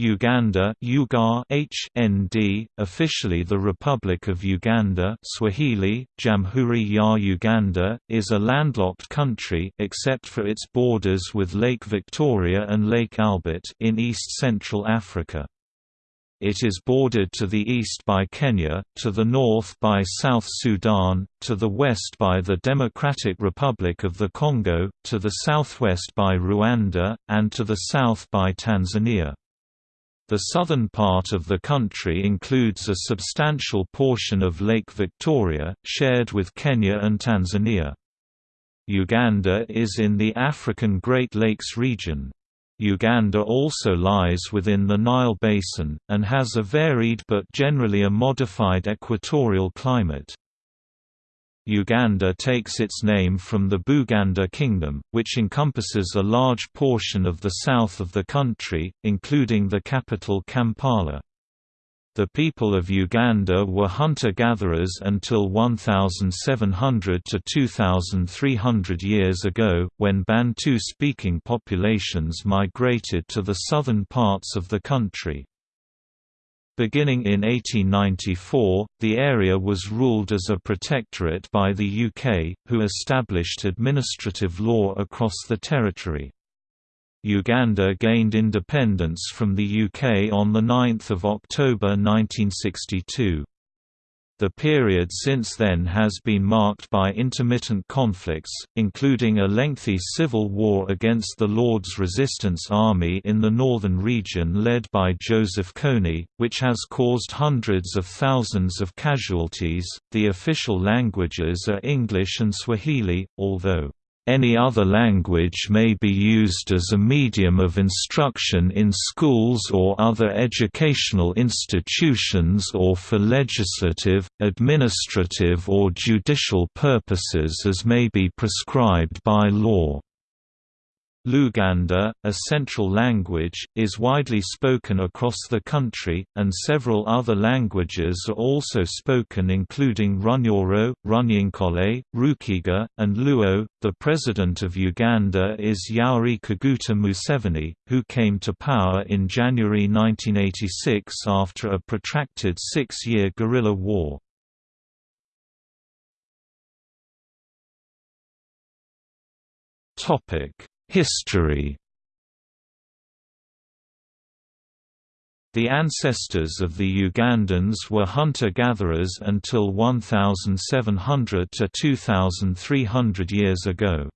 Uganda Ugar HND, officially the Republic of Uganda Swahili, Jamhuri ya Uganda, is a landlocked country except for its borders with Lake Victoria and Lake Albert in east-central Africa. It is bordered to the east by Kenya, to the north by South Sudan, to the west by the Democratic Republic of the Congo, to the southwest by Rwanda, and to the south by Tanzania. The southern part of the country includes a substantial portion of Lake Victoria, shared with Kenya and Tanzania. Uganda is in the African Great Lakes region. Uganda also lies within the Nile Basin, and has a varied but generally a modified equatorial climate. Uganda takes its name from the Buganda Kingdom, which encompasses a large portion of the south of the country, including the capital Kampala. The people of Uganda were hunter-gatherers until 1700 to 2300 years ago, when Bantu-speaking populations migrated to the southern parts of the country. Beginning in 1894, the area was ruled as a protectorate by the UK, who established administrative law across the territory. Uganda gained independence from the UK on 9 October 1962. The period since then has been marked by intermittent conflicts, including a lengthy civil war against the Lord's Resistance Army in the northern region led by Joseph Kony, which has caused hundreds of thousands of casualties. The official languages are English and Swahili, although any other language may be used as a medium of instruction in schools or other educational institutions or for legislative, administrative or judicial purposes as may be prescribed by law. Luganda, a central language, is widely spoken across the country, and several other languages are also spoken including Runyoro, Runyankole, Rukiga, and Luo. The president of Uganda is Yoweri Kaguta Museveni, who came to power in January 1986 after a protracted six-year guerrilla war. Topic History The ancestors of the Ugandans were hunter-gatherers until 1700 to 2300 years ago.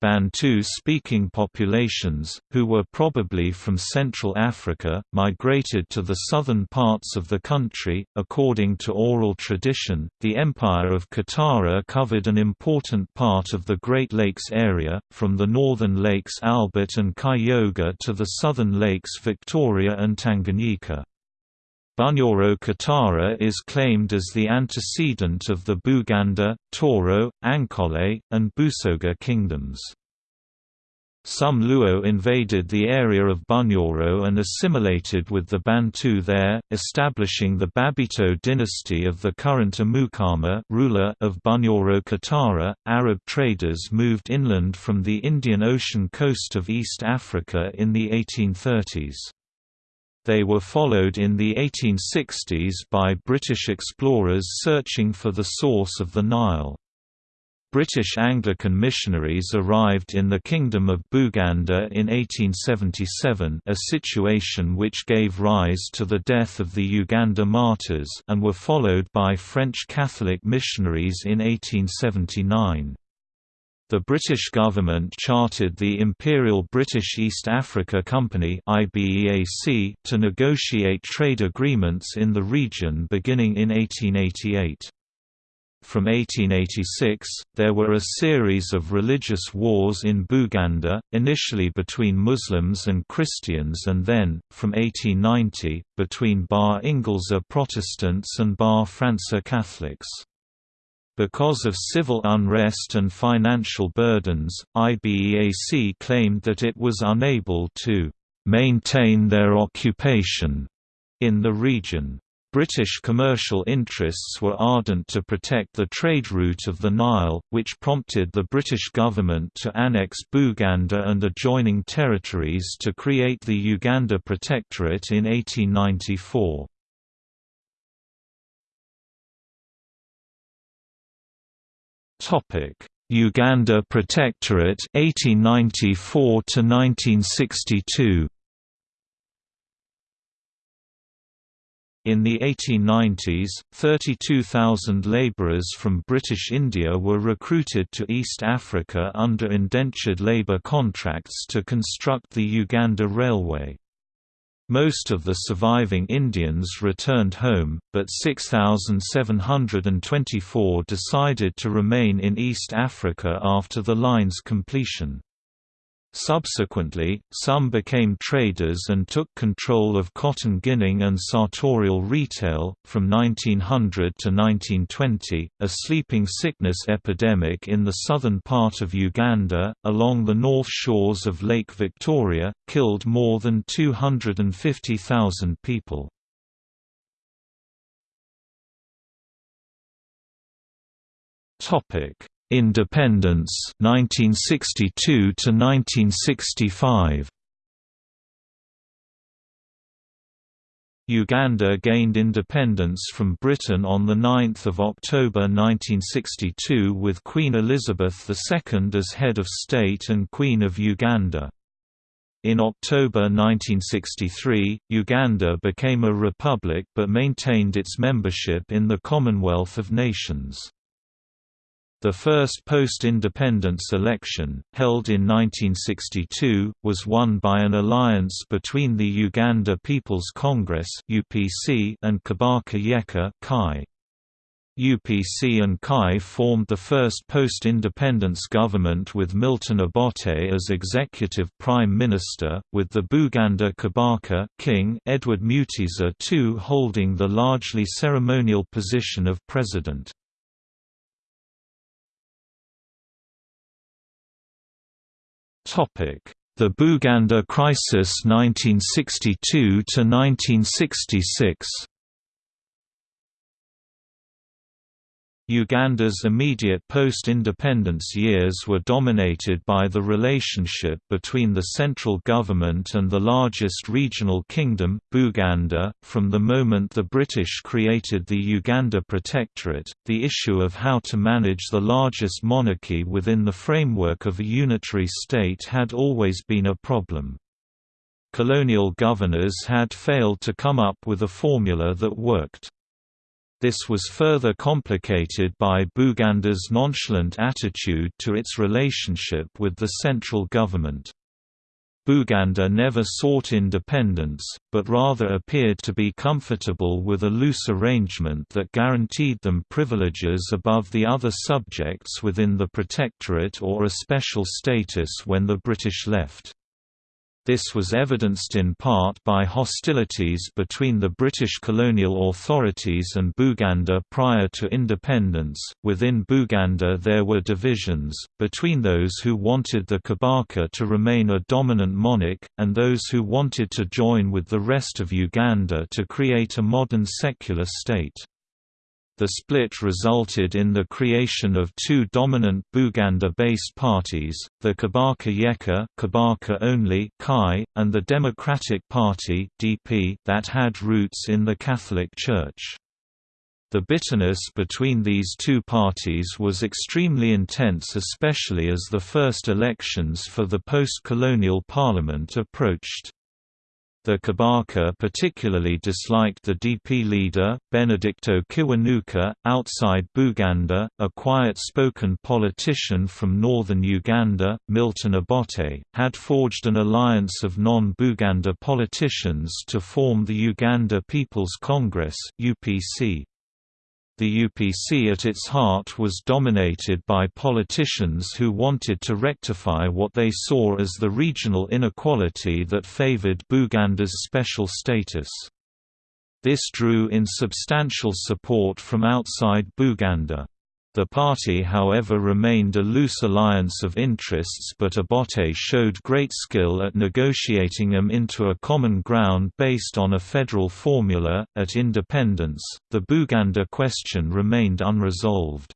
Bantu-speaking populations, who were probably from Central Africa, migrated to the southern parts of the country. According to oral tradition, the Empire of Kitara covered an important part of the Great Lakes area, from the northern lakes Albert and Kyoga to the southern lakes Victoria and Tanganyika. Bunyoro Kitara is claimed as the antecedent of the Buganda, Toro, Ankole, and Busoga kingdoms. Some Luo invaded the area of Bunyoro and assimilated with the Bantu there, establishing the Babito dynasty of the current Omukama ruler of Bunyoro Kitara. Arab traders moved inland from the Indian Ocean coast of East Africa in the 1830s. They were followed in the 1860s by British explorers searching for the source of the Nile. British Anglican missionaries arrived in the Kingdom of Buganda in 1877 a situation which gave rise to the death of the Uganda martyrs and were followed by French Catholic missionaries in 1879. The British government chartered the Imperial British East Africa Company to negotiate trade agreements in the region beginning in 1888. From 1886, there were a series of religious wars in Buganda, initially between Muslims and Christians and then, from 1890, between Ba-Ingleza Protestants and Ba-Fransa Catholics. Because of civil unrest and financial burdens, IBEAC claimed that it was unable to maintain their occupation in the region. British commercial interests were ardent to protect the trade route of the Nile, which prompted the British government to annex Buganda and adjoining territories to create the Uganda Protectorate in 1894. Uganda Protectorate 1894 to 1962 In the 1890s, 32,000 labourers from British India were recruited to East Africa under indentured labour contracts to construct the Uganda Railway. Most of the surviving Indians returned home, but 6,724 decided to remain in East Africa after the line's completion. Subsequently, some became traders and took control of cotton ginning and sartorial retail. From 1900 to 1920, a sleeping sickness epidemic in the southern part of Uganda, along the north shores of Lake Victoria, killed more than 250,000 people. Topic Independence 1962 to 1965 Uganda gained independence from Britain on 9 October 1962 with Queen Elizabeth II as head of state and Queen of Uganda. In October 1963, Uganda became a republic but maintained its membership in the Commonwealth of Nations. The first post-independence election, held in 1962, was won by an alliance between the Uganda People's Congress and Kabaka Yekka. UPC and KAI formed the first post-independence government with Milton Obote as executive prime minister, with the Buganda Kabaka king Edward Mutesa II holding the largely ceremonial position of president. The Buganda Crisis 1962 Uganda's immediate post-independence years were dominated by the relationship between the central government and the largest regional kingdom, Buganda. From the moment the British created the Uganda Protectorate, the issue of how to manage the largest monarchy within the framework of a unitary state had always been a problem. Colonial governors had failed to come up with a formula that worked. This was further complicated by Buganda's nonchalant attitude to its relationship with the central government. Buganda never sought independence, but rather appeared to be comfortable with a loose arrangement that guaranteed them privileges above the other subjects within the protectorate or a special status when the British left. This was evidenced in part by hostilities between the British colonial authorities and Buganda prior to independence. Within Buganda, there were divisions, between those who wanted the Kabaka to remain a dominant monarch, and those who wanted to join with the rest of Uganda to create a modern secular state. The split resulted in the creation of two dominant Buganda-based parties, the Kabaka Yekka Kabaka only Kai, and the Democratic Party DP that had roots in the Catholic Church. The bitterness between these two parties was extremely intense especially as the first elections for the post-colonial parliament approached. The Kabaka particularly disliked the DP leader, Benedicto Kiwanuka, outside Buganda, a quiet-spoken politician from northern Uganda, Milton Obote, had forged an alliance of non-Buganda politicians to form the Uganda People's Congress UPC. The UPC at its heart was dominated by politicians who wanted to rectify what they saw as the regional inequality that favored Buganda's special status. This drew in substantial support from outside Buganda. The party however remained a loose alliance of interests but Obote showed great skill at negotiating them into a common ground based on a federal formula. At independence, the Buganda question remained unresolved.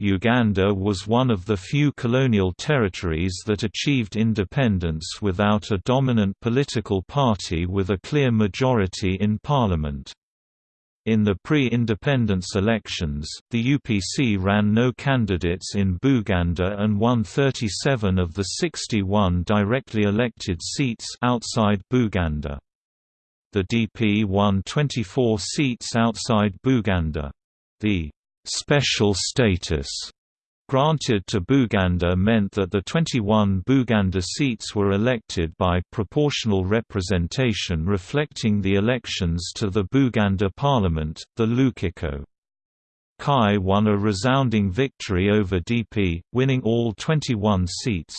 Uganda was one of the few colonial territories that achieved independence without a dominant political party with a clear majority in parliament. In the pre-independence elections, the UPC ran no candidates in Buganda and won 37 of the 61 directly elected seats outside Buganda. The DP won 24 seats outside Buganda. The special status granted to Buganda meant that the 21 Buganda seats were elected by proportional representation reflecting the elections to the Buganda parliament, the Lukiko. Kai won a resounding victory over DP, winning all 21 seats.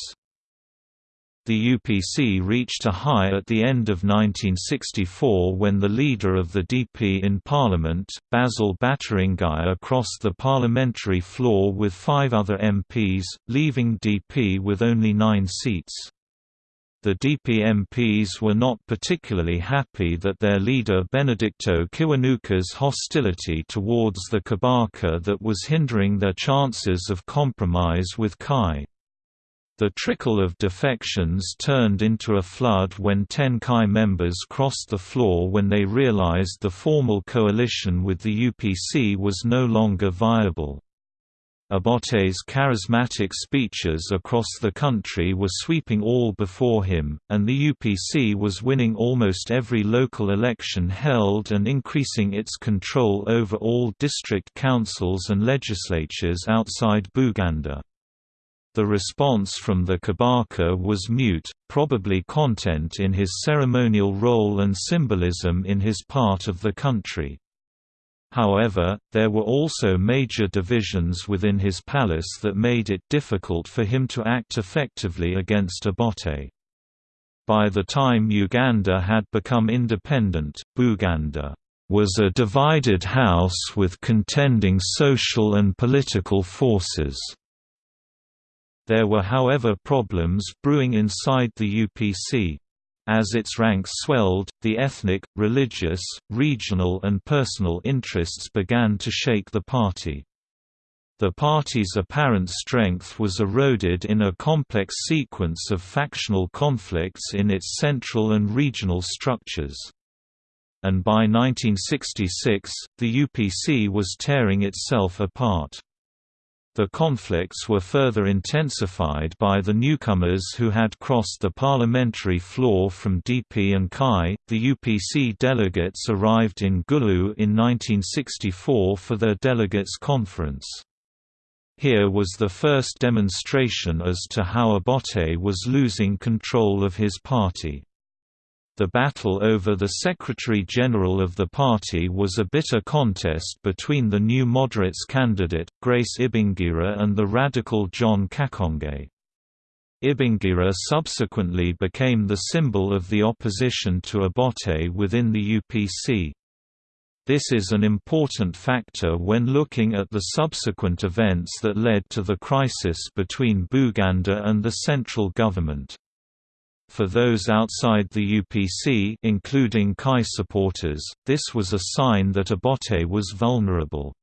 The UPC reached a high at the end of 1964 when the leader of the DP in Parliament, Basil Bataringaya crossed the parliamentary floor with five other MPs, leaving DP with only nine seats. The DP MPs were not particularly happy that their leader Benedicto Kiwanuka's hostility towards the Kabaka that was hindering their chances of compromise with Kai. The trickle of defections turned into a flood when ten Kai members crossed the floor when they realized the formal coalition with the UPC was no longer viable. Obote's charismatic speeches across the country were sweeping all before him, and the UPC was winning almost every local election held and increasing its control over all district councils and legislatures outside Buganda. The response from the Kabaka was mute, probably content in his ceremonial role and symbolism in his part of the country. However, there were also major divisions within his palace that made it difficult for him to act effectively against Obote. By the time Uganda had become independent, Buganda was a divided house with contending social and political forces. There were however problems brewing inside the UPC. As its ranks swelled, the ethnic, religious, regional and personal interests began to shake the party. The party's apparent strength was eroded in a complex sequence of factional conflicts in its central and regional structures. And by 1966, the UPC was tearing itself apart. The conflicts were further intensified by the newcomers who had crossed the parliamentary floor from DP and Kai. The UPC delegates arrived in Gulu in 1964 for their delegates' conference. Here was the first demonstration as to how Obote was losing control of his party. The battle over the Secretary-General of the party was a bitter contest between the New Moderates candidate, Grace Ibingira and the radical John Kakonge. Ibingira subsequently became the symbol of the opposition to Obote within the UPC. This is an important factor when looking at the subsequent events that led to the crisis between Buganda and the central government. For those outside the UPC including Kai supporters, this was a sign that Obote was vulnerable.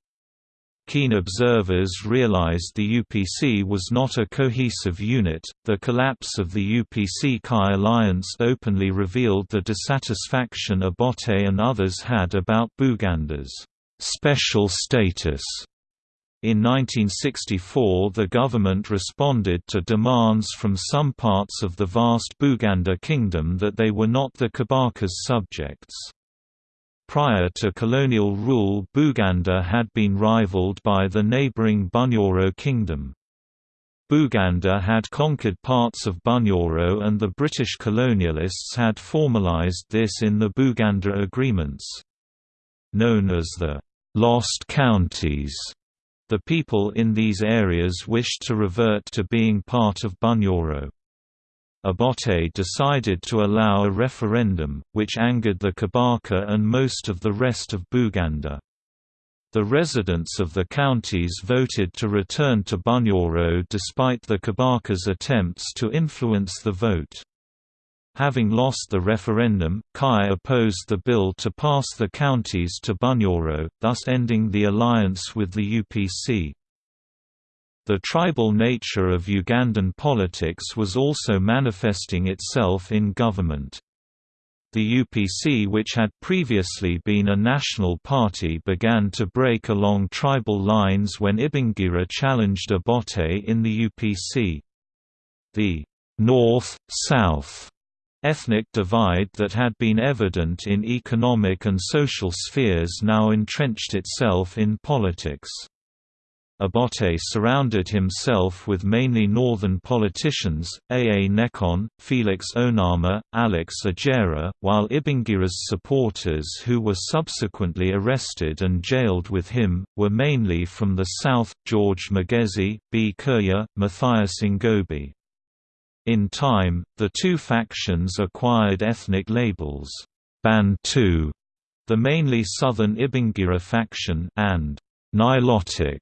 Keen observers realized the UPC was not a cohesive unit. The collapse of the UPC Kai alliance openly revealed the dissatisfaction Obote and others had about Buganda's special status in 1964 the government responded to demands from some parts of the vast Buganda kingdom that they were not the Kabaka's subjects. Prior to colonial rule Buganda had been rivaled by the neighbouring Bunyoro kingdom. Buganda had conquered parts of Bunyoro and the British colonialists had formalised this in the Buganda Agreements. Known as the «Lost Counties», the people in these areas wished to revert to being part of Bunyoro. Obote decided to allow a referendum, which angered the Kabaka and most of the rest of Buganda. The residents of the counties voted to return to Bunyoro despite the Kabaka's attempts to influence the vote. Having lost the referendum, Kai opposed the bill to pass the counties to Bunyoro, thus ending the alliance with the UPC. The tribal nature of Ugandan politics was also manifesting itself in government. The UPC which had previously been a national party began to break along tribal lines when Ibingira challenged Obote in the UPC. The North-South ethnic divide that had been evident in economic and social spheres now entrenched itself in politics. Obote surrounded himself with mainly northern politicians, A. A. Nekyon, Felix Onama, Alex Ojera, while Ibingira's supporters who were subsequently arrested and jailed with him, were mainly from the south, George Magezi, B. Kirya, Matthias Ngobi. In time, the two factions acquired ethnic labels, Bantu, the mainly southern Ibingira faction, and Nilotic,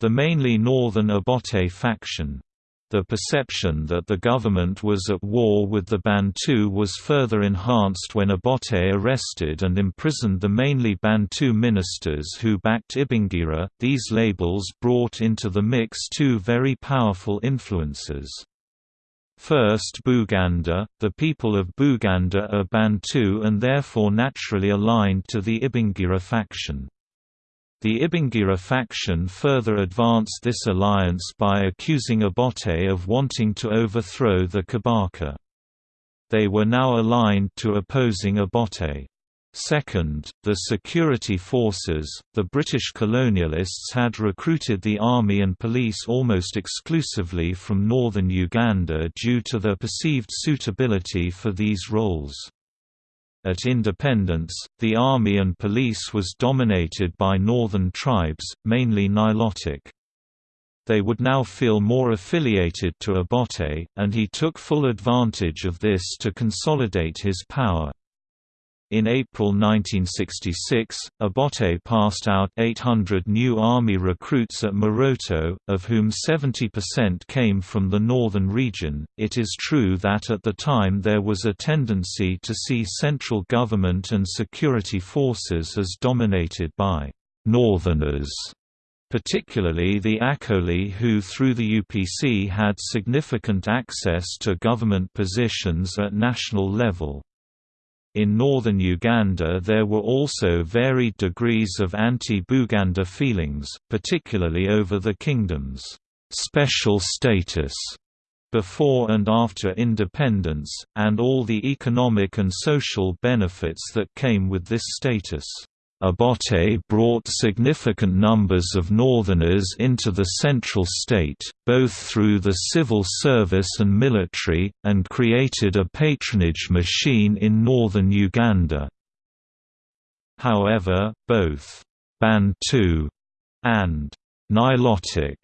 the mainly northern Obote faction. The perception that the government was at war with the Bantu was further enhanced when Obote arrested and imprisoned the mainly Bantu ministers who backed Ibingira. These labels brought into the mix two very powerful influences. First Buganda, the people of Buganda are Bantu and therefore naturally aligned to the Ibingira faction. The Ibingira faction further advanced this alliance by accusing Obote of wanting to overthrow the Kabaka. They were now aligned to opposing Obote. Second, the security forces, the British colonialists had recruited the army and police almost exclusively from northern Uganda due to their perceived suitability for these roles. At independence, the army and police was dominated by northern tribes, mainly Nilotic. They would now feel more affiliated to Obote, and he took full advantage of this to consolidate his power. In April 1966, Obote passed out 800 new army recruits at Moroto, of whom 70% came from the northern region. It is true that at the time there was a tendency to see central government and security forces as dominated by northerners particularly the Acholi who through the UPC had significant access to government positions at national level. In northern Uganda there were also varied degrees of anti-Buganda feelings, particularly over the kingdom's «special status» before and after independence, and all the economic and social benefits that came with this status. Obote brought significant numbers of Northerners into the central state, both through the civil service and military, and created a patronage machine in northern Uganda. However, both Bantu and Nilotic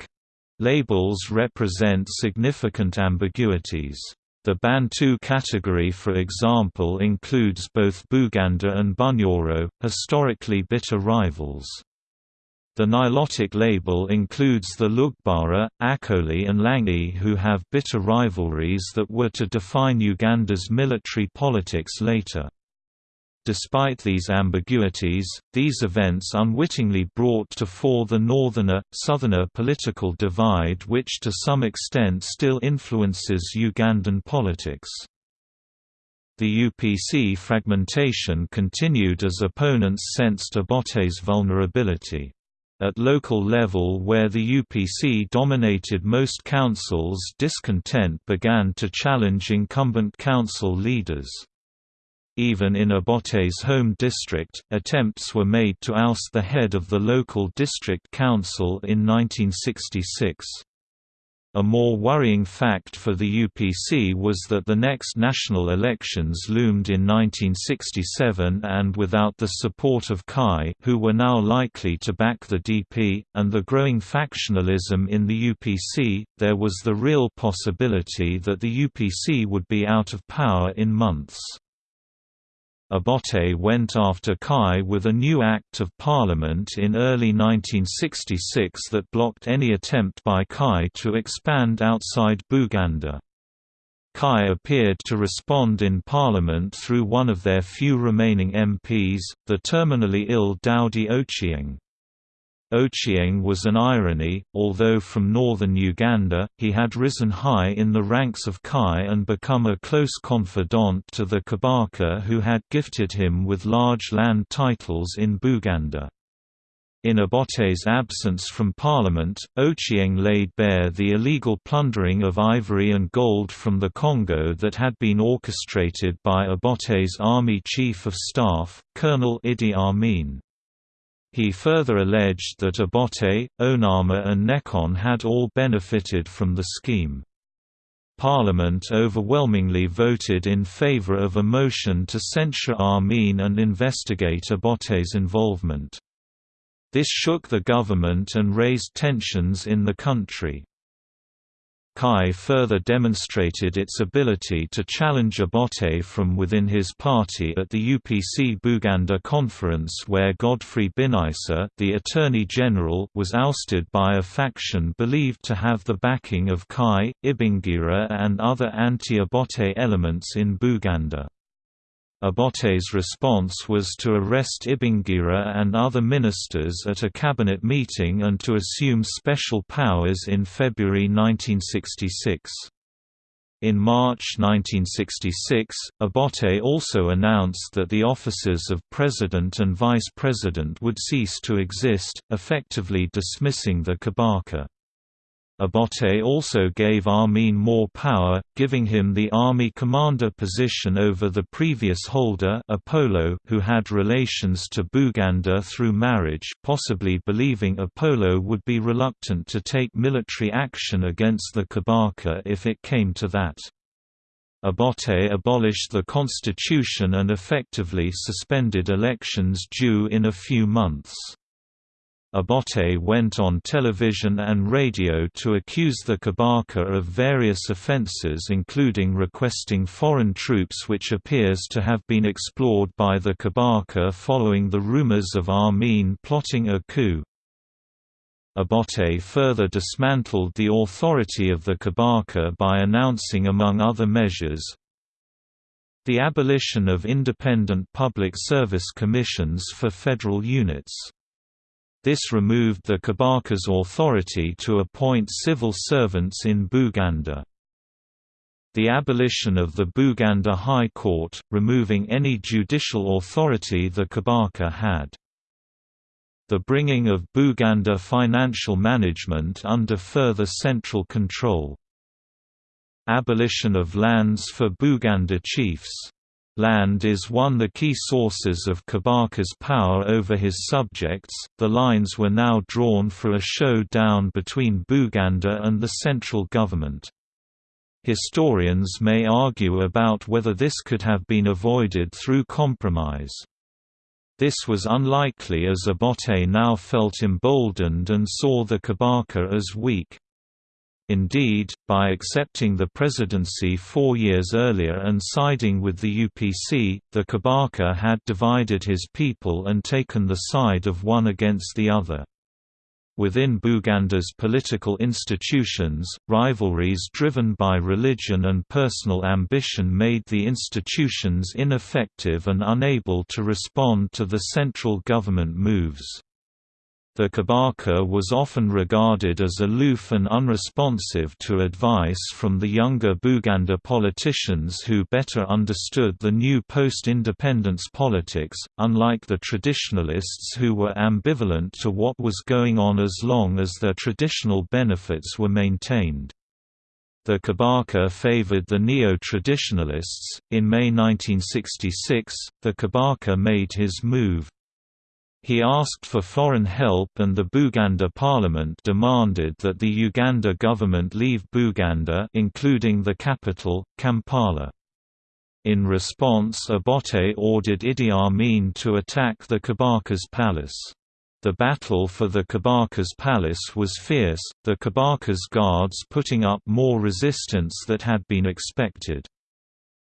labels represent significant ambiguities. The Bantu category for example includes both Buganda and Bunyoro, historically bitter rivals. The Nilotic label includes the Lugbara, Acholi and Langi who have bitter rivalries that were to define Uganda's military politics later. Despite these ambiguities, these events unwittingly brought to fore the northerner-southerner political divide which to some extent still influences Ugandan politics. The UPC fragmentation continued as opponents sensed Obote's vulnerability. At local level where the UPC dominated most councils discontent began to challenge incumbent council leaders. Even in Obote's home district, attempts were made to oust the head of the local district council in 1966. A more worrying fact for the UPC was that the next national elections loomed in 1967 and without the support of Kai who were now likely to back the DP, and the growing factionalism in the UPC, there was the real possibility that the UPC would be out of power in months. Obote went after Kai with a new Act of Parliament in early 1966 that blocked any attempt by Kai to expand outside Buganda. Kai appeared to respond in Parliament through one of their few remaining MPs, the terminally ill Daudi Ochieng. Ochieng was an irony, although from northern Uganda, he had risen high in the ranks of Kai and become a close confidant to the Kabaka who had gifted him with large land titles in Buganda. In Obote's absence from parliament, Ochieng laid bare the illegal plundering of ivory and gold from the Congo that had been orchestrated by Obote's army chief of staff, Colonel Idi Amin. He further alleged that Obote, Onama and Nekyon had all benefited from the scheme. Parliament overwhelmingly voted in favor of a motion to censure Amin and investigate Obote's involvement. This shook the government and raised tensions in the country. Kai further demonstrated its ability to challenge Obote from within his party at the UPC Buganda conference where Godfrey Binaisa the Attorney General was ousted by a faction believed to have the backing of Kai, Ibingira and other anti-Obote elements in Buganda. Obote's response was to arrest Ibingira and other ministers at a cabinet meeting and to assume special powers in February 1966. In March 1966, Obote also announced that the offices of President and Vice President would cease to exist, effectively dismissing the Kabaka. Obote also gave Amin more power, giving him the army commander position over the previous holder Opolot, who had relations to Buganda through marriage possibly believing Opolot would be reluctant to take military action against the Kabaka if it came to that. Obote abolished the constitution and effectively suspended elections due in a few months. Obote went on television and radio to accuse the Kabaka of various offences including requesting foreign troops which appears to have been explored by the Kabaka following the rumours of Amin plotting a coup. Obote further dismantled the authority of the Kabaka by announcing among other measures, the abolition of independent public service commissions for federal units this removed the Kabaka's authority to appoint civil servants in Buganda. The abolition of the Buganda High Court, removing any judicial authority the Kabaka had. The bringing of Buganda financial management under further central control. Abolition of lands for Buganda chiefs Land is one of the key sources of Kabaka's power over his subjects. The lines were now drawn for a showdown between Buganda and the central government. Historians may argue about whether this could have been avoided through compromise. This was unlikely as Obote now felt emboldened and saw the Kabaka as weak. Indeed, by accepting the presidency four years earlier and siding with the UPC, the Kabaka had divided his people and taken the side of one against the other. Within Buganda's political institutions, rivalries driven by religion and personal ambition made the institutions ineffective and unable to respond to the central government moves. The Kabaka was often regarded as aloof and unresponsive to advice from the younger Buganda politicians who better understood the new post-independence politics, unlike the traditionalists who were ambivalent to what was going on as long as their traditional benefits were maintained. The Kabaka favored the neo-traditionalists. In May 1966, the Kabaka made his move. He asked for foreign help and the Buganda parliament demanded that the Uganda government leave Buganda including the capital, Kampala. In response Obote ordered Idi Amin to attack the Kabaka's palace. The battle for the Kabaka's palace was fierce, the Kabaka's guards putting up more resistance that had been expected.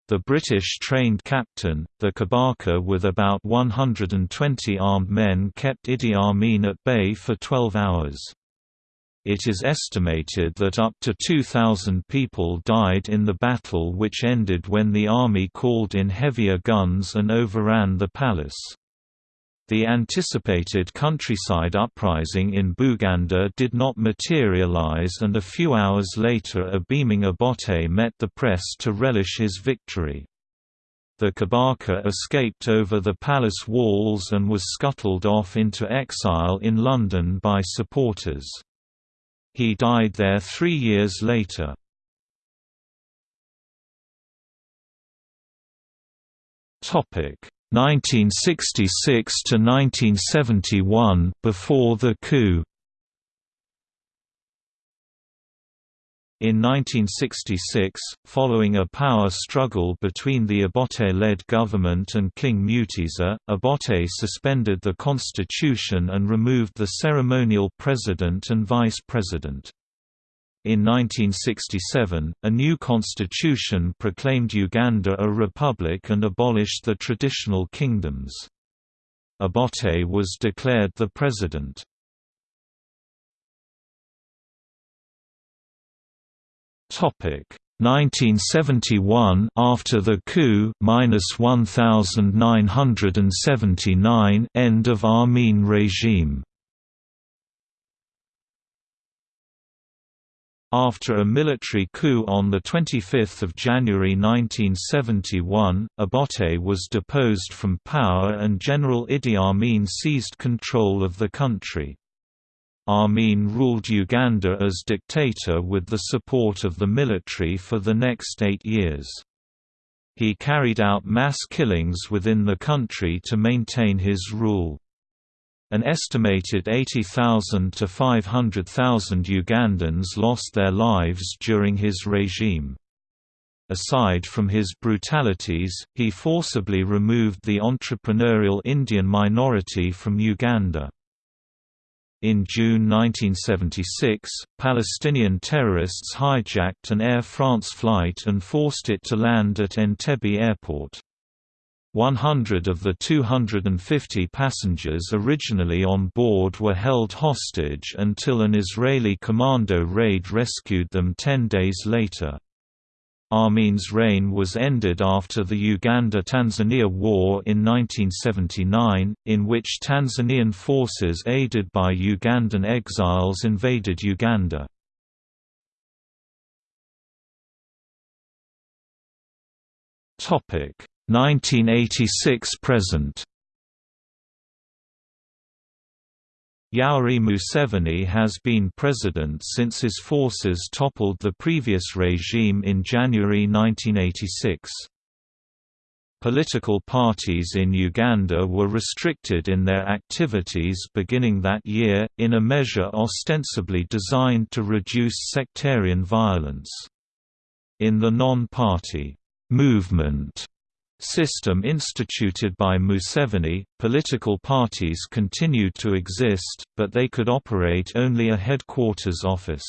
The British trained captain, the Kabaka with about 120 armed men kept Idi Amin at bay for 12 hours. It is estimated that up to 2,000 people died in the battle which ended when the army called in heavier guns and overran the palace. The anticipated countryside uprising in Buganda did not materialize and a few hours later a beaming Obote met the press to relish his victory. The Kabaka escaped over the palace walls and was scuttled off into exile in London by supporters. He died there three years later. Topic 1966 to 1971 before the coup In 1966, following a power struggle between the Obote-led government and King Mutesa, Obote suspended the constitution and removed the ceremonial president and vice president. In 1967, a new constitution proclaimed Uganda a republic and abolished the traditional kingdoms. Obote was declared the president. Topic 1971 after the coup minus 1979 end of Amin regime After a military coup on 25 January 1971, Obote was deposed from power and General Idi Amin seized control of the country. Amin ruled Uganda as dictator with the support of the military for the next eight years. He carried out mass killings within the country to maintain his rule. An estimated 80,000 to 500,000 Ugandans lost their lives during his regime. Aside from his brutalities, he forcibly removed the entrepreneurial Indian minority from Uganda. In June 1976, Palestinian terrorists hijacked an Air France flight and forced it to land at Entebbe Airport. 100 of the 250 passengers originally on board were held hostage until an Israeli commando raid rescued them ten days later. Amin's reign was ended after the Uganda–Tanzania War in 1979, in which Tanzanian forces aided by Ugandan exiles invaded Uganda. Topic 1986 present Yoweri Museveni has been president since his forces toppled the previous regime in January 1986. Political parties in Uganda were restricted in their activities beginning that year, in a measure ostensibly designed to reduce sectarian violence. In the non-party movement system instituted by Museveni, political parties continued to exist, but they could operate only a headquarters office.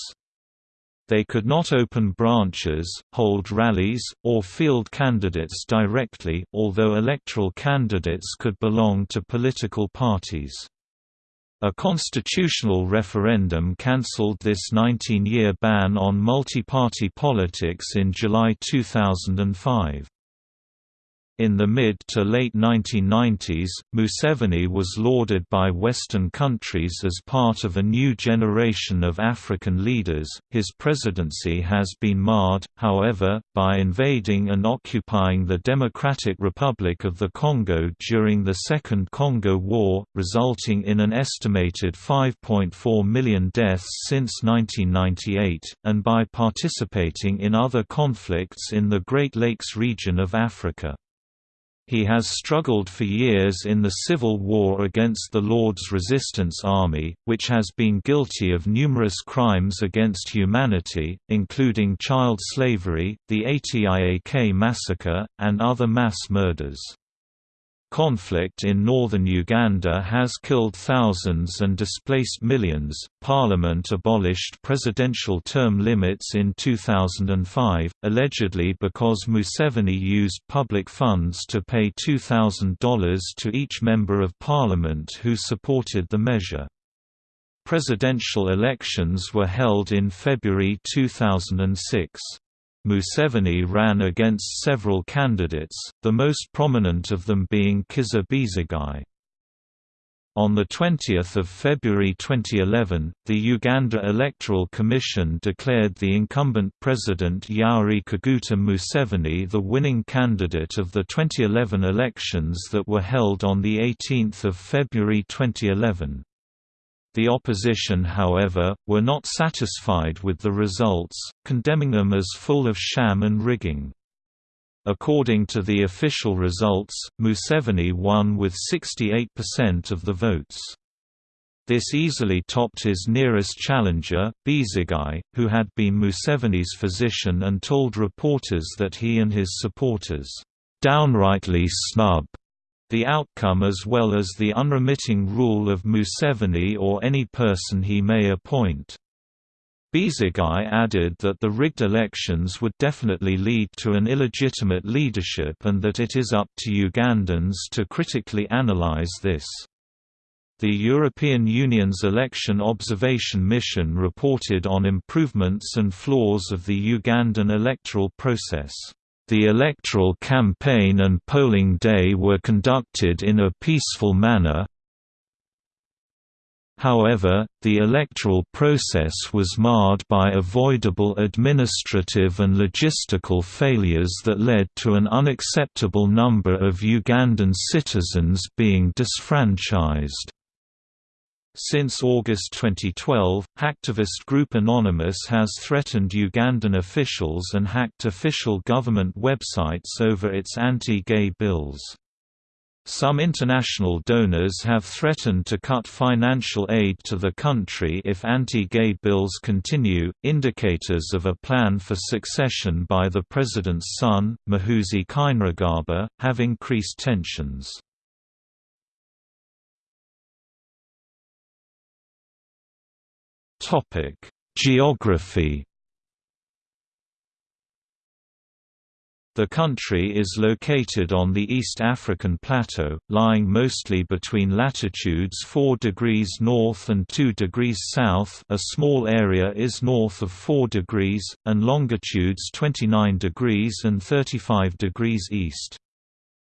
They could not open branches, hold rallies, or field candidates directly, although electoral candidates could belong to political parties. A constitutional referendum cancelled this 19-year ban on multi-party politics in July 2005. In the mid to late 1990s, Museveni was lauded by Western countries as part of a new generation of African leaders. His presidency has been marred, however, by invading and occupying the Democratic Republic of the Congo during the Second Congo War, resulting in an estimated 5.4 million deaths since 1998, and by participating in other conflicts in the Great Lakes region of Africa. He has struggled for years in the civil war against the Lord's Resistance Army, which has been guilty of numerous crimes against humanity, including child slavery, the Atiak massacre, and other mass murders. Conflict in northern Uganda has killed thousands and displaced millions. Parliament abolished presidential term limits in 2005, allegedly because Museveni used public funds to pay $2,000 to each member of parliament who supported the measure. Presidential elections were held in February 2006. Museveni ran against several candidates, the most prominent of them being Kizza Besigye. On 20 February 2011, the Uganda Electoral Commission declared the incumbent President Yoweri Kaguta Museveni the winning candidate of the 2011 elections that were held on 18 February 2011. The opposition however, were not satisfied with the results, condemning them as full of sham and rigging. According to the official results, Museveni won with 68% of the votes. This easily topped his nearest challenger, Besigye, who had been Museveni's physician and told reporters that he and his supporters, "...downrightly snub," the outcome as well as the unremitting rule of Museveni or any person he may appoint. Besigye added that the rigged elections would definitely lead to an illegitimate leadership and that it is up to Ugandans to critically analyze this. The European Union's Election Observation Mission reported on improvements and flaws of the Ugandan electoral process. The electoral campaign and polling day were conducted in a peaceful manner. However, the electoral process was marred by avoidable administrative and logistical failures that led to an unacceptable number of Ugandan citizens being disfranchised. Since August 2012, hacktivist group Anonymous has threatened Ugandan officials and hacked official government websites over its anti-gay bills. Some international donors have threatened to cut financial aid to the country if anti-gay bills continue. Indicators of a plan for succession by the president's son, Muhoozi Kainerugaba, have increased tensions. Topic: Geography. The country is located on the East African Plateau, lying mostly between latitudes 4 degrees north and 2 degrees south a small area is north of 4 degrees, and longitudes 29 degrees and 35 degrees east.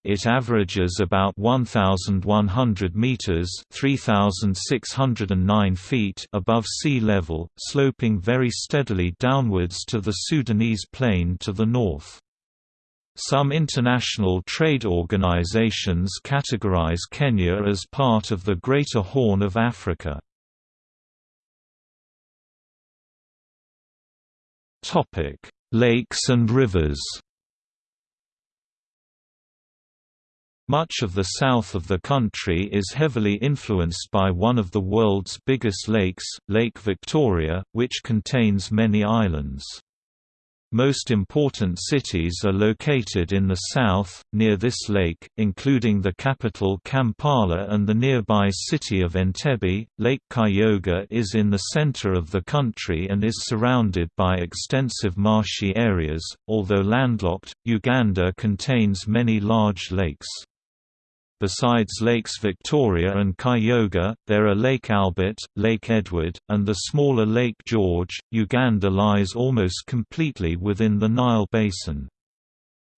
It averages about 1,100 meters (3,609 feet) above sea level, sloping very steadily downwards to the Sudanese plain to the north. Some international trade organizations categorize Kenya as part of the Greater Horn of Africa. Topic: Lakes and rivers Much of the south of the country is heavily influenced by one of the world's biggest lakes, Lake Victoria, which contains many islands. Most important cities are located in the south, near this lake, including the capital Kampala and the nearby city of Entebbe. Lake Kyoga is in the center of the country and is surrounded by extensive marshy areas. Although landlocked, Uganda contains many large lakes. Besides Lakes Victoria and Kyoga, there are Lake Albert, Lake Edward, and the smaller Lake George. Uganda lies almost completely within the Nile Basin.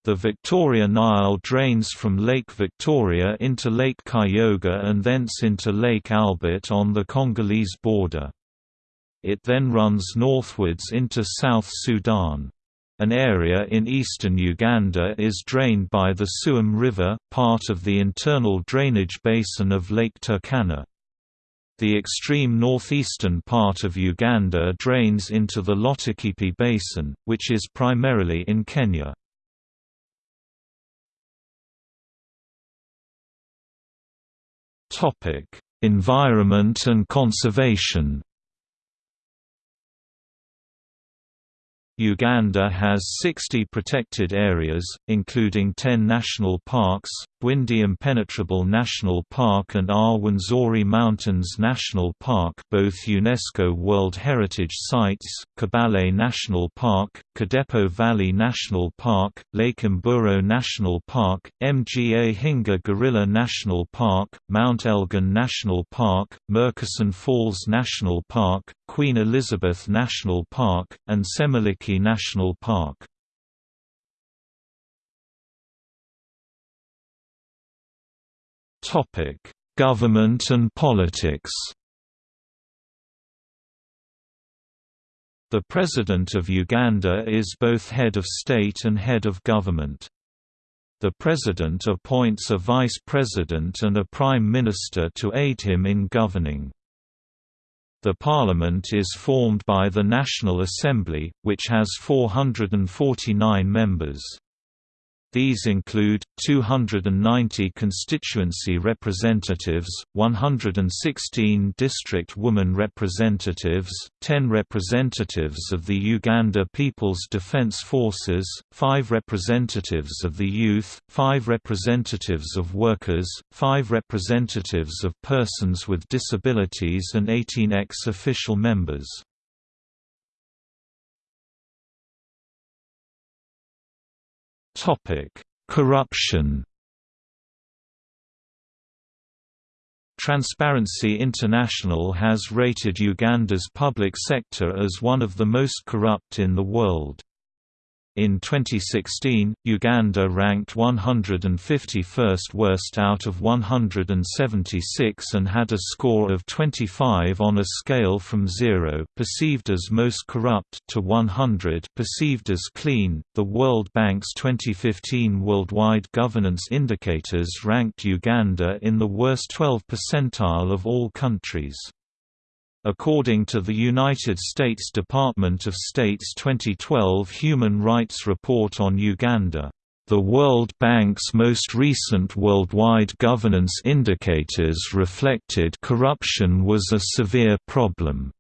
The Victoria Nile drains from Lake Victoria into Lake Kyoga and thence into Lake Albert on the Congolese border. It then runs northwards into South Sudan. An area in eastern Uganda is drained by the Suam River, part of the internal drainage basin of Lake Turkana. The extreme northeastern part of Uganda drains into the Lotikipi Basin, which is primarily in Kenya. Environment and conservation Uganda has 60 protected areas, including 10 national parks, Bwindi Impenetrable National Park and Rwenzori Mountains National Park. Both UNESCO World Heritage Sites, Kibale National Park, Kidepo Valley National Park, Lake Mburo National Park, Mgahinga Gorilla National Park, Mount Elgon National Park, Murchison Falls National Park, Queen Elizabeth National Park, and Semuliki National Park. Government and politics. The President of Uganda is both head of state and head of government. The President appoints a Vice President and a Prime Minister to aid him in governing. The Parliament is formed by the National Assembly, which has 449 members. These include, 290 constituency representatives, 116 district woman representatives, 10 representatives of the Uganda People's Defence Forces, 5 representatives of the youth, 5 representatives of workers, 5 representatives of persons with disabilities and 18 ex-officio members. Topic: Corruption. Transparency International has rated Uganda's public sector as one of the most corrupt in the world. In 2016, Uganda ranked 151st worst out of 176 and had a score of 25 on a scale from 0 perceived as most corrupt to 100 perceived as clean. The World Bank's 2015 Worldwide Governance Indicators ranked Uganda in the worst 12 percentile of all countries. According to the United States Department of State's 2012 Human Rights Report on Uganda, the World Bank's most recent worldwide governance indicators reflected corruption was a severe problem,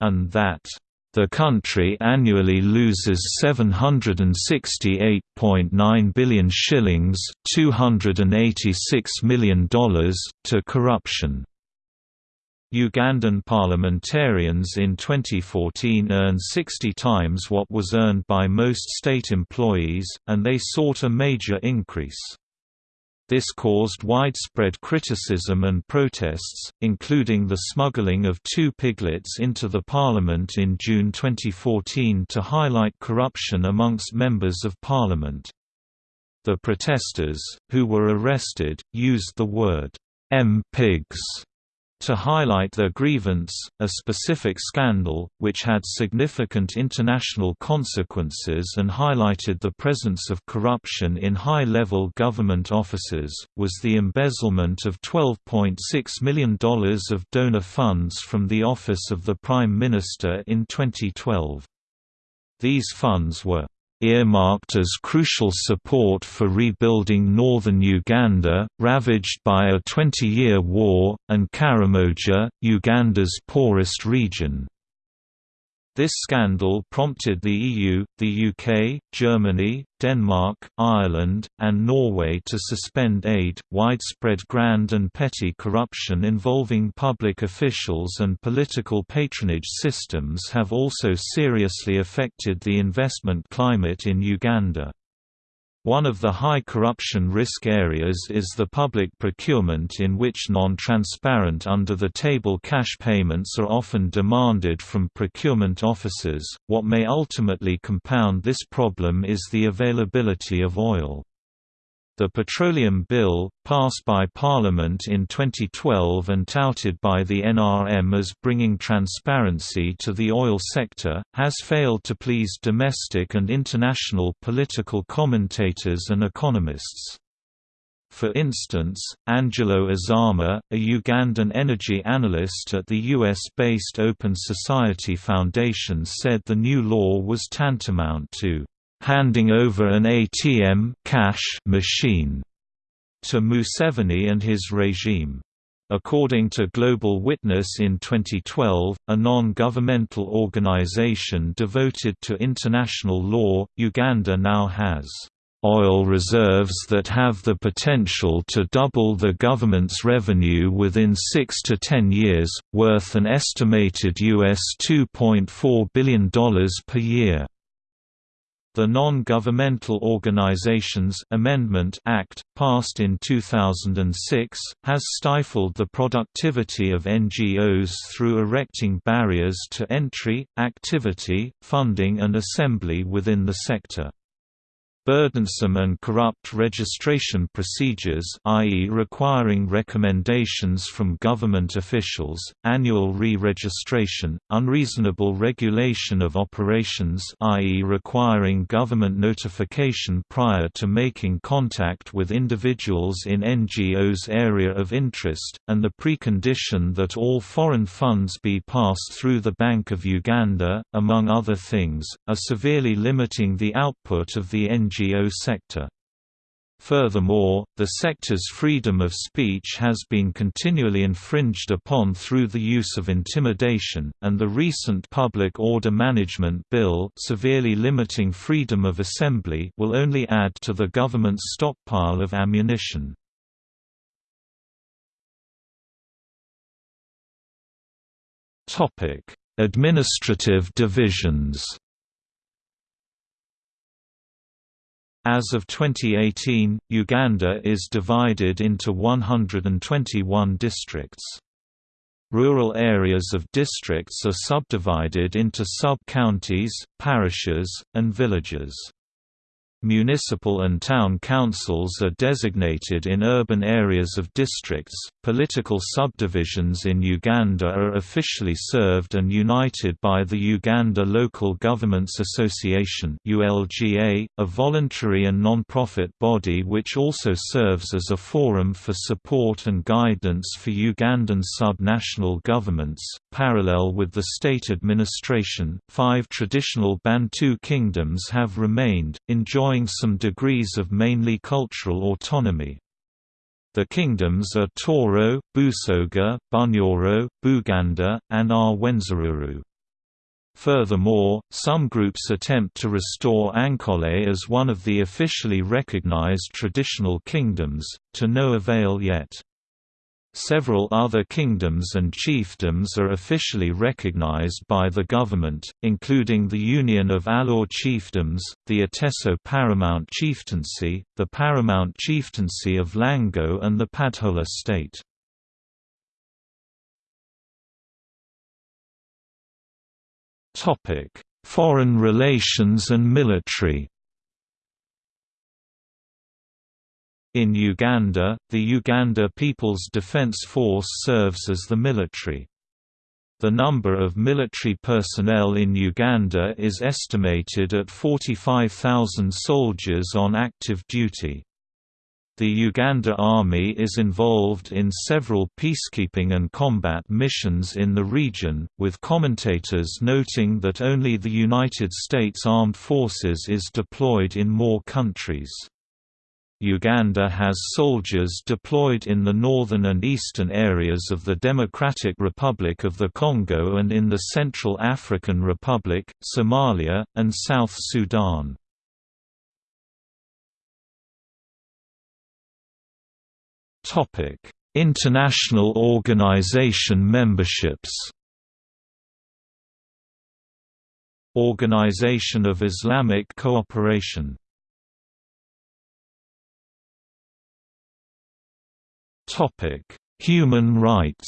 and that the country annually loses 768.9 billion shillings $286 million to corruption. Ugandan parliamentarians in 2014 earned 60 times what was earned by most state employees, and they sought a major increase. This caused widespread criticism and protests, including the smuggling of two piglets into the parliament in June 2014 to highlight corruption amongst members of parliament. The protesters, who were arrested, used the word M-pigs to highlight their grievance, a specific scandal, which had significant international consequences and highlighted the presence of corruption in high-level government offices, was the embezzlement of $12.6 million of donor funds from the Office of the Prime Minister in 2012. These funds were earmarked as crucial support for rebuilding northern Uganda, ravaged by a 20-year war, and Karamoja, Uganda's poorest region. This scandal prompted the EU, the UK, Germany, Denmark, Ireland, and Norway to suspend aid. Widespread grand and petty corruption involving public officials and political patronage systems have also seriously affected the investment climate in Uganda. One of the high corruption risk areas is the public procurement in which non-transparent under-the-table cash payments are often demanded from procurement officers. What may ultimately compound this problem is the availability of oil. The Petroleum Bill, passed by Parliament in 2012 and touted by the NRM as bringing transparency to the oil sector, has failed to please domestic and international political commentators and economists. For instance, Angelo Izama, a Ugandan energy analyst at the US-based Open Society Foundation said the new law was tantamount to handing over an ATM cash machine to Museveni and his regime. According to Global Witness in 2012, a non-governmental organization devoted to international law, Uganda now has oil reserves that have the potential to double the government's revenue within 6 to 10 years, worth an estimated US $2.4 billion per year. The Non-Governmental Organizations Amendment Act, passed in 2006, has stifled the productivity of NGOs through erecting barriers to entry, activity, funding and assembly within the sector burdensome and corrupt registration procedures i.e. requiring recommendations from government officials, annual re-registration, unreasonable regulation of operations i.e. requiring government notification prior to making contact with individuals in NGO's area of interest, and the precondition that all foreign funds be passed through the Bank of Uganda, among other things, are severely limiting the output of the NGO NGO sector. Furthermore, the sector's freedom of speech has been continually infringed upon through the use of intimidation, and the recent Public Order Management Bill severely limiting freedom of assembly will only add to the government's stockpile of ammunition. Administrative divisions As of 2018, Uganda is divided into 121 districts. Rural areas of districts are subdivided into sub-counties, parishes, and villages. Municipal and town councils are designated in urban areas of districts. Political subdivisions in Uganda are officially served and united by the Uganda Local Governments Association (ULGA), a voluntary and non-profit body which also serves as a forum for support and guidance for Ugandan sub-national governments. Parallel with the state administration, five traditional Bantu kingdoms have remained, enjoying enjoying some degrees of mainly cultural autonomy. The kingdoms are Toro, Busoga, Bunyoro, Buganda, and Rwenzururu. Furthermore, some groups attempt to restore Ankole as one of the officially recognized traditional kingdoms, to no avail yet. Several other kingdoms and chiefdoms are officially recognized by the government, including the Union of Alur Chiefdoms, the Ateso Paramount Chieftaincy, the Paramount Chieftaincy of Lango and the Padhola State. Foreign relations and military In Uganda, the Uganda People's Defence Force serves as the military. The number of military personnel in Uganda is estimated at 45,000 soldiers on active duty. The Uganda Army is involved in several peacekeeping and combat missions in the region, with commentators noting that only the United States Armed Forces is deployed in more countries. Uganda has soldiers deployed in the northern and eastern areas of the Democratic Republic of the Congo and in the Central African Republic, Somalia, and South Sudan. International organization memberships Organization of Islamic Cooperation Topic: Human rights.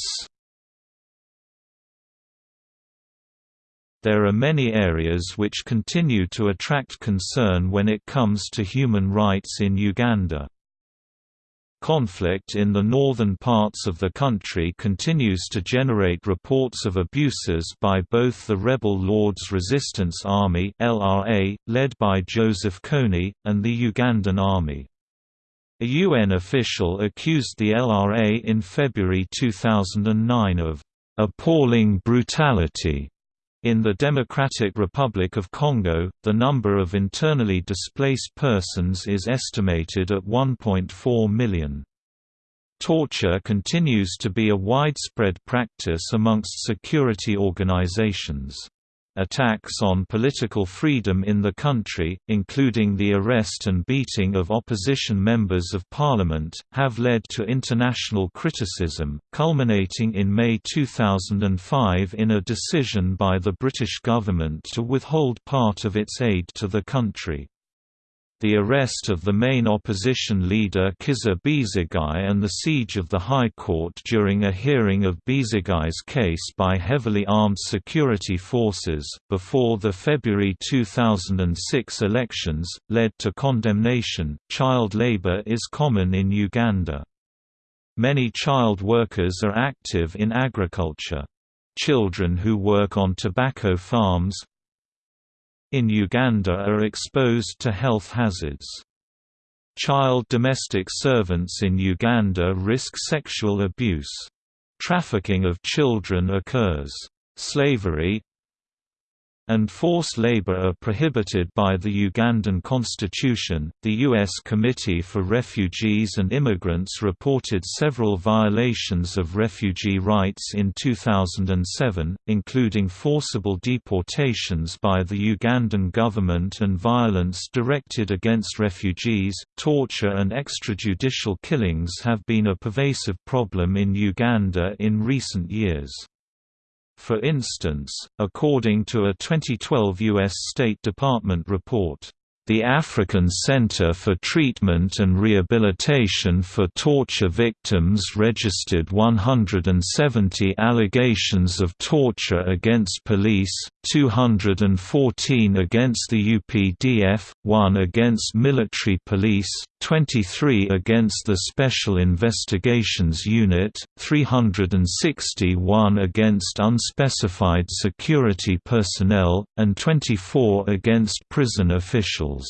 There are many areas which continue to attract concern when it comes to human rights in Uganda. Conflict in the northern parts of the country continues to generate reports of abuses by both the rebel Lord's Resistance Army (LRA), led by Joseph Kony, and the Ugandan Army. A UN official accused the LRA in February 2009 of appalling brutality. In the Democratic Republic of Congo, the number of internally displaced persons is estimated at 1.4 million. Torture continues to be a widespread practice amongst security organizations. Attacks on political freedom in the country, including the arrest and beating of opposition members of parliament, have led to international criticism, culminating in May 2005 in a decision by the British government to withhold part of its aid to the country. The arrest of the main opposition leader Kizza Besigye and the siege of the High Court during a hearing of Besigye's case by heavily armed security forces, before the February 2006 elections, led to condemnation. Child labor is common in Uganda. Many child workers are active in agriculture. Children who work on tobacco farms, in Uganda are exposed to health hazards. Child domestic servants in Uganda risk sexual abuse. Trafficking of children occurs. Slavery, and forced labor are prohibited by the Ugandan constitution. The U.S. Committee for Refugees and Immigrants reported several violations of refugee rights in 2007, including forcible deportations by the Ugandan government and violence directed against refugees. Torture and extrajudicial killings have been a pervasive problem in Uganda in recent years. For instance, according to a 2012 U.S. State Department report, the African Center for Treatment and Rehabilitation for Torture Victims registered 170 allegations of torture against police, 214 against the UPDF, 1 against military police, 23 against the Special Investigations Unit, 361 against unspecified security personnel, and 24 against prison officials.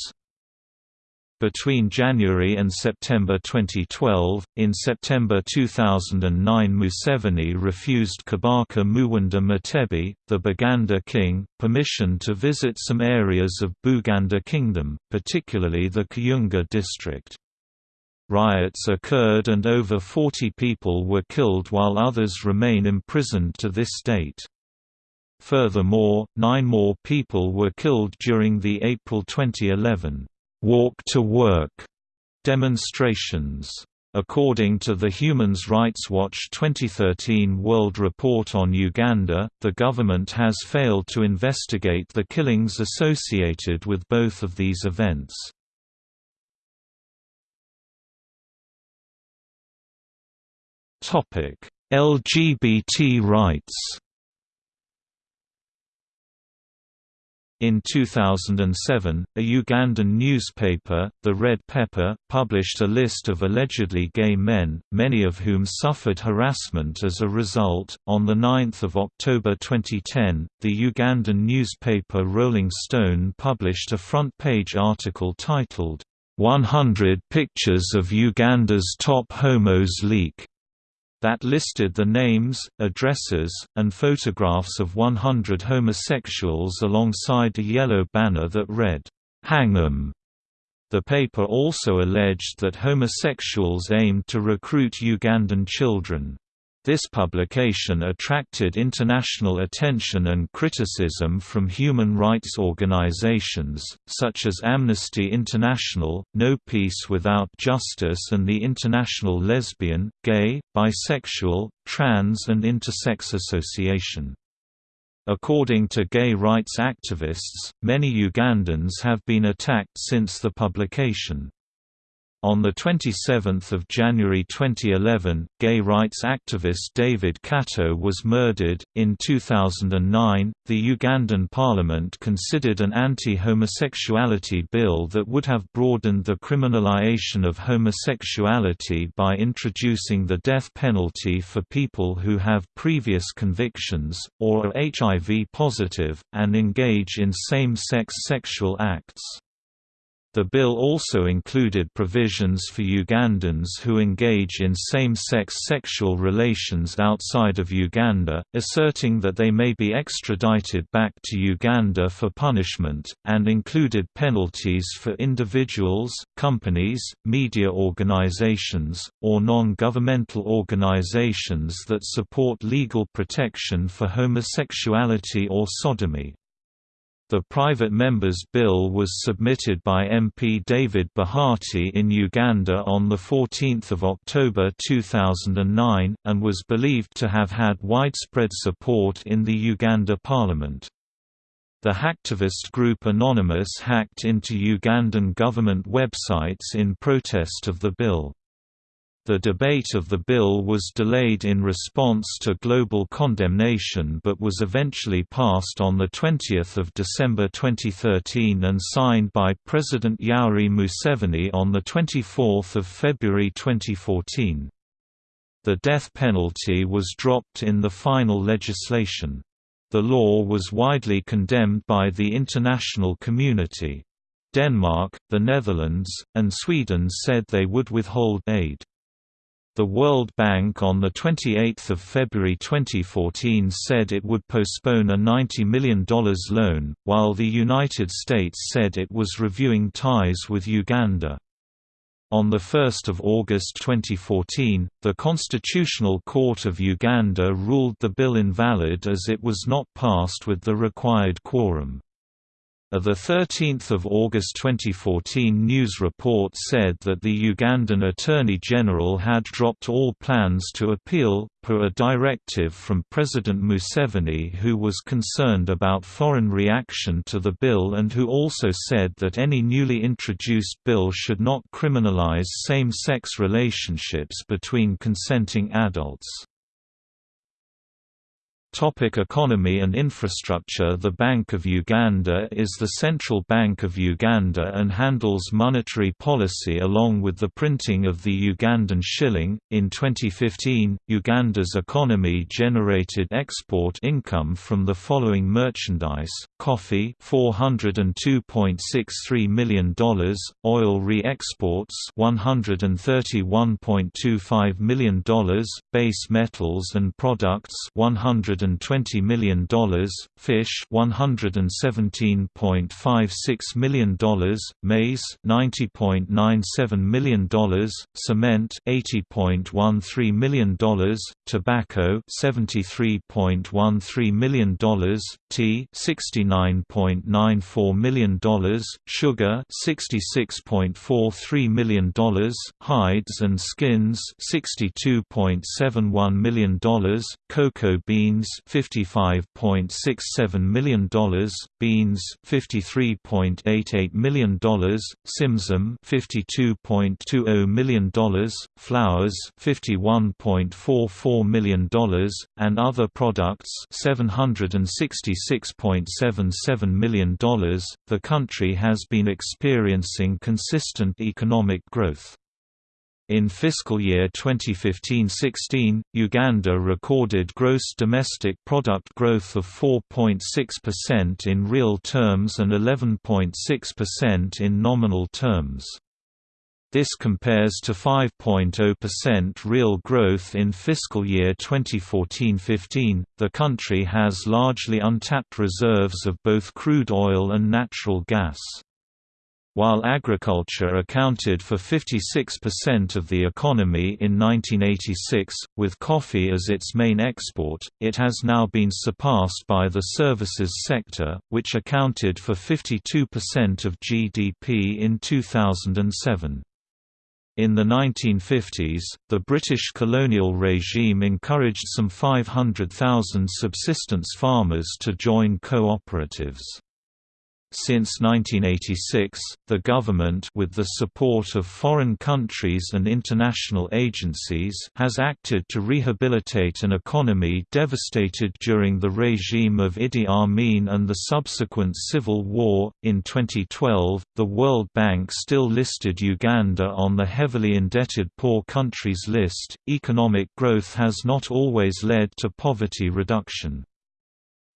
Between January and September 2012, in September 2009 Museveni refused Kabaka Muwenda Mutebi, the Buganda king, permission to visit some areas of Buganda Kingdom, particularly the Kayunga district. Riots occurred and over 40 people were killed while others remain imprisoned to this date. Furthermore, nine more people were killed during the April 2011 «walk to work» demonstrations. According to the Human Rights Watch 2013 World Report on Uganda, the government has failed to investigate the killings associated with both of these events. LGBT rights In 2007, a Ugandan newspaper, The Red Pepper, published a list of allegedly gay men, many of whom suffered harassment as a result. On 9 October 2010, the Ugandan newspaper Rolling Stone published a front page article titled, 100 Pictures of Uganda's Top Homos Leak that listed the names, addresses, and photographs of 100 homosexuals alongside a yellow banner that read, "'Hang 'em'". The paper also alleged that homosexuals aimed to recruit Ugandan children. This publication attracted international attention and criticism from human rights organizations, such as Amnesty International, No Peace Without Justice and the International Lesbian, Gay, Bisexual, Trans and Intersex Association. According to gay rights activists, many Ugandans have been attacked since the publication. On 27 January 2011, gay rights activist David Kato was murdered. In 2009, the Ugandan parliament considered an anti homosexuality bill that would have broadened the criminalization of homosexuality by introducing the death penalty for people who have previous convictions, or are HIV positive, and engage in same sex sexual acts. The bill also included provisions for Ugandans who engage in same-sex sexual relations outside of Uganda, asserting that they may be extradited back to Uganda for punishment, and included penalties for individuals, companies, media organizations, or non-governmental organizations that support legal protection for homosexuality or sodomy. The private member's bill was submitted by MP David Bahati in Uganda on 14 October 2009, and was believed to have had widespread support in the Uganda parliament. The hacktivist group Anonymous hacked into Ugandan government websites in protest of the bill. The debate of the bill was delayed in response to global condemnation but was eventually passed on 20 December 2013 and signed by President Yoweri Museveni on 24 February 2014. The death penalty was dropped in the final legislation. The law was widely condemned by the international community. Denmark, the Netherlands, and Sweden said they would withhold aid. The World Bank on 28 February 2014 said it would postpone a $90 million loan, while the United States said it was reviewing ties with Uganda. On 1 August 2014, the Constitutional Court of Uganda ruled the bill invalid as it was not passed with the required quorum. A 13 August 2014 news report said that the Ugandan Attorney General had dropped all plans to appeal, per a directive from President Museveni who was concerned about foreign reaction to the bill and who also said that any newly introduced bill should not criminalize same-sex relationships between consenting adults. Topic economy and infrastructure The Bank of Uganda is the central bank of Uganda and handles monetary policy along with the printing of the Ugandan shilling. In 2015, Uganda's economy generated export income from the following merchandise: coffee $402.63 million, oil re-exports $131.25 million, base metals and products 100 $120 million, fish $117.56 million, maize $90.97 million, cement $80.13 million, tobacco $73.13 million, tea $69.94 million, sugar $66.43 million, hides and skins $62.71 million, cocoa beans $55.67 million, beans $53.88 million, simsim $52.20 million, flowers $51.44 million, and other products $766.77 million. The country has been experiencing consistent economic growth. In fiscal year 2015-16, Uganda recorded gross domestic product growth of 4.6% in real terms and 11.6% in nominal terms. This compares to 5.0% real growth in fiscal year 2014-15. The country has largely untapped reserves of both crude oil and natural gas. While agriculture accounted for 56% of the economy in 1986, with coffee as its main export, it has now been surpassed by the services sector, which accounted for 52% of GDP in 2007. In the 1950s, the British colonial regime encouraged some 500,000 subsistence farmers to join cooperatives. Since 1986, the government with the support of foreign countries and international agencies has acted to rehabilitate an economy devastated during the regime of Idi Amin and the subsequent civil war. In 2012, the World Bank still listed Uganda on the heavily indebted poor countries list. Economic growth has not always led to poverty reduction.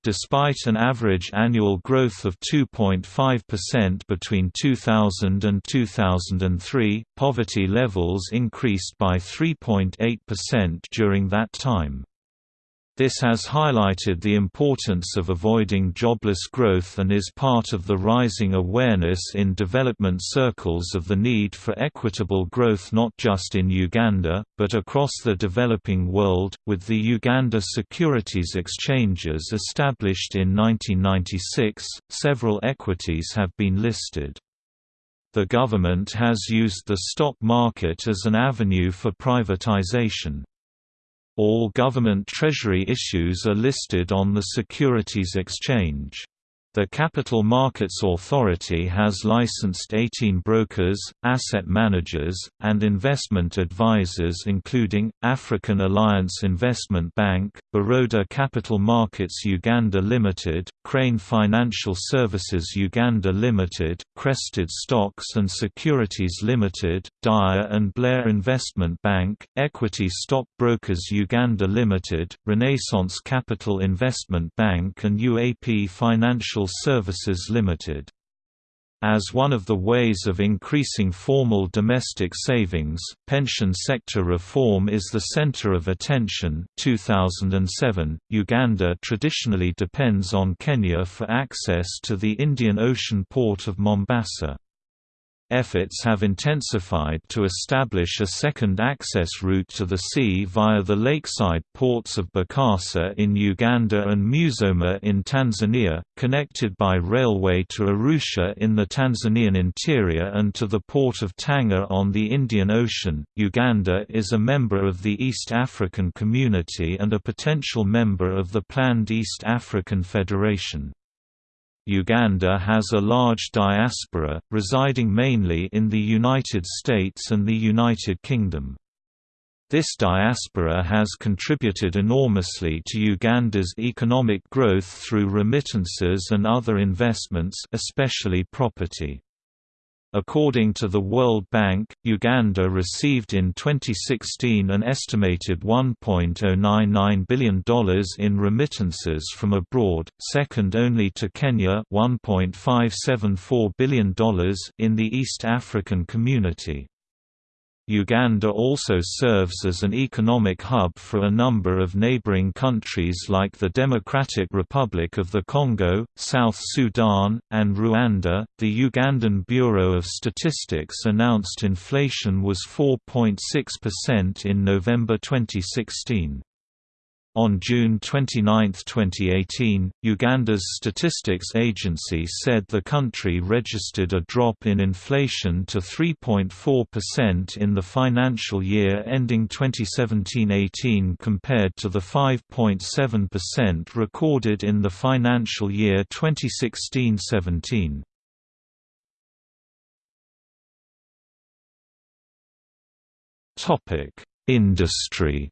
Despite an average annual growth of 2.5% between 2000 and 2003, poverty levels increased by 3.8% during that time. This has highlighted the importance of avoiding jobless growth and is part of the rising awareness in development circles of the need for equitable growth not just in Uganda, but across the developing world. With the Uganda Securities Exchanges established in 1996, several equities have been listed. The government has used the stock market as an avenue for privatization. All government treasury issues are listed on the Securities Exchange. The Capital Markets Authority has licensed 18 brokers, asset managers, and investment advisors including, African Alliance Investment Bank, Baroda Capital Markets Uganda Limited, Crane Financial Services Uganda Limited, Crested Stocks and Securities Limited, Dyer and Blair Investment Bank, Equity Stock Brokers Uganda Limited, Renaissance Capital Investment Bank and UAP Financial Services Limited. As one of the ways of increasing formal domestic savings, pension sector reform is the center of attention. 2007, Uganda traditionally depends on Kenya for access to the Indian Ocean port of Mombasa. Efforts have intensified to establish a second access route to the sea via the lakeside ports of Bukasa in Uganda and Musoma in Tanzania, connected by railway to Arusha in the Tanzanian interior and to the port of Tanga on the Indian Ocean. Uganda is a member of the East African Community and a potential member of the planned East African Federation. Uganda has a large diaspora, residing mainly in the United States and the United Kingdom. This diaspora has contributed enormously to Uganda's economic growth through remittances and other investments especially property. According to the World Bank, Uganda received in 2016 an estimated $1.099 billion in remittances from abroad, second only to Kenya $1.574 billion in the East African Community. Uganda also serves as an economic hub for a number of neighboring countries like the Democratic Republic of the Congo, South Sudan, and Rwanda. The Ugandan Bureau of Statistics announced inflation was 4.6% in November 2016. On June 29, 2018, Uganda's statistics agency said the country registered a drop in inflation to 3.4% in the financial year ending 2017-18 compared to the 5.7% recorded in the financial year 2016-17. Industry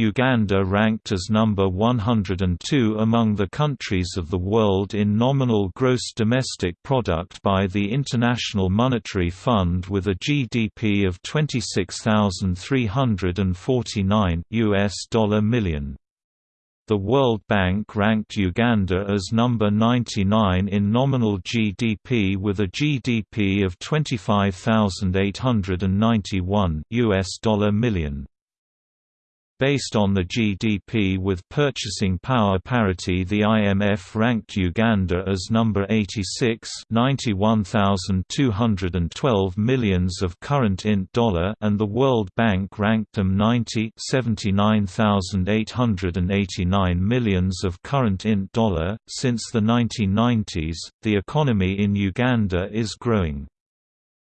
Uganda ranked as number 102 among the countries of the world in nominal gross domestic product by the International Monetary Fund with a GDP of 26,349 US dollar million. The World Bank ranked Uganda as number 99 in nominal GDP with a GDP of 25,891 US dollar million. Based on the GDP with purchasing power parity the IMF ranked Uganda as number 86 91,212 millions of current int dollar and the World Bank ranked them 90 79,889 millions of current int dollar. Since the 1990s, the economy in Uganda is growing.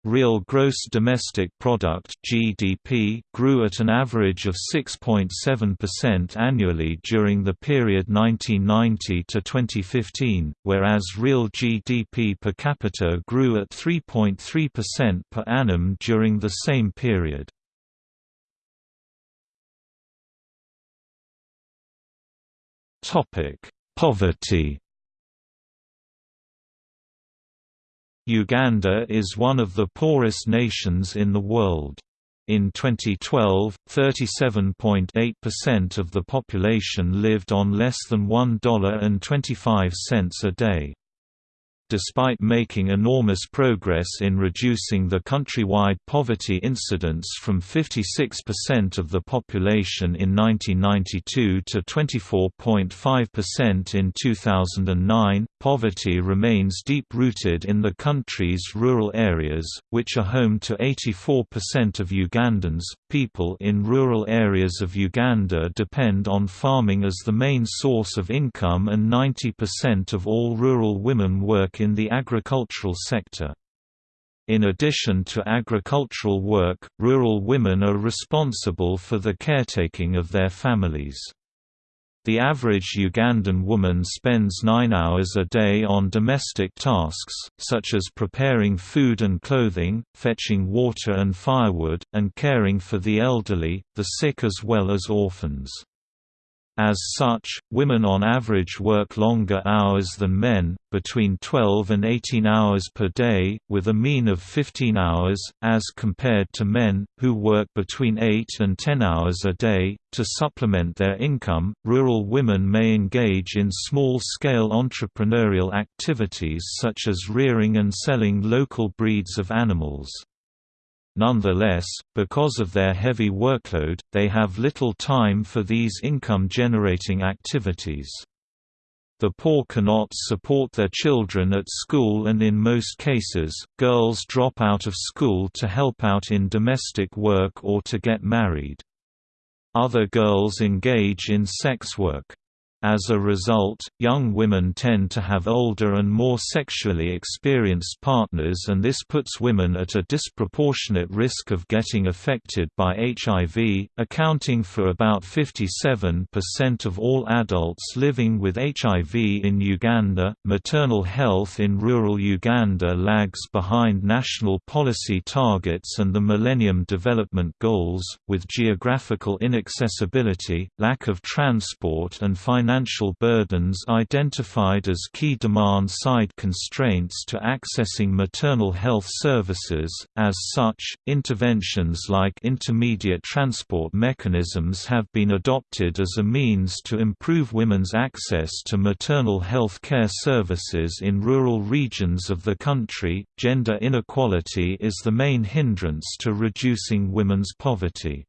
Real gross domestic product (GDP) grew at an average of 6.7% annually during the period 1990 to 2015, whereas real GDP per capita grew at 3.3% per annum during the same period. Topic: Poverty Uganda is one of the poorest nations in the world. In 2012, 37.8% of the population lived on less than $1.25 a day despite making enormous progress in reducing the countrywide poverty incidence from 56% of the population in 1992 to 24.5% in 2009, poverty remains deep-rooted in the country's rural areas, which are home to 84% of Ugandans. People in rural areas of Uganda depend on farming as the main source of income and 90% of all rural women work in the agricultural sector. In addition to agricultural work, rural women are responsible for the caretaking of their families. The average Ugandan woman spends nine hours a day on domestic tasks, such as preparing food and clothing, fetching water and firewood, and caring for the elderly, the sick as well as orphans. As such, women on average work longer hours than men, between 12 and 18 hours per day, with a mean of 15 hours, as compared to men, who work between 8 and 10 hours a day. To supplement their income, rural women may engage in small scale entrepreneurial activities such as rearing and selling local breeds of animals. Nonetheless, because of their heavy workload, they have little time for these income-generating activities. The poor cannot support their children at school and in most cases, girls drop out of school to help out in domestic work or to get married. Other girls engage in sex work. As a result, young women tend to have older and more sexually experienced partners and this puts women at a disproportionate risk of getting affected by HIV, accounting for about 57% of all adults living with HIV in Uganda. Maternal health in rural Uganda lags behind national policy targets and the Millennium Development Goals, with geographical inaccessibility, lack of transport and financial financial burdens identified as key demand-side constraints to accessing maternal health services. As such, interventions like intermediate transport mechanisms have been adopted as a means to improve women's access to maternal health care services in rural regions of the country. Gender inequality is the main hindrance to reducing women's poverty.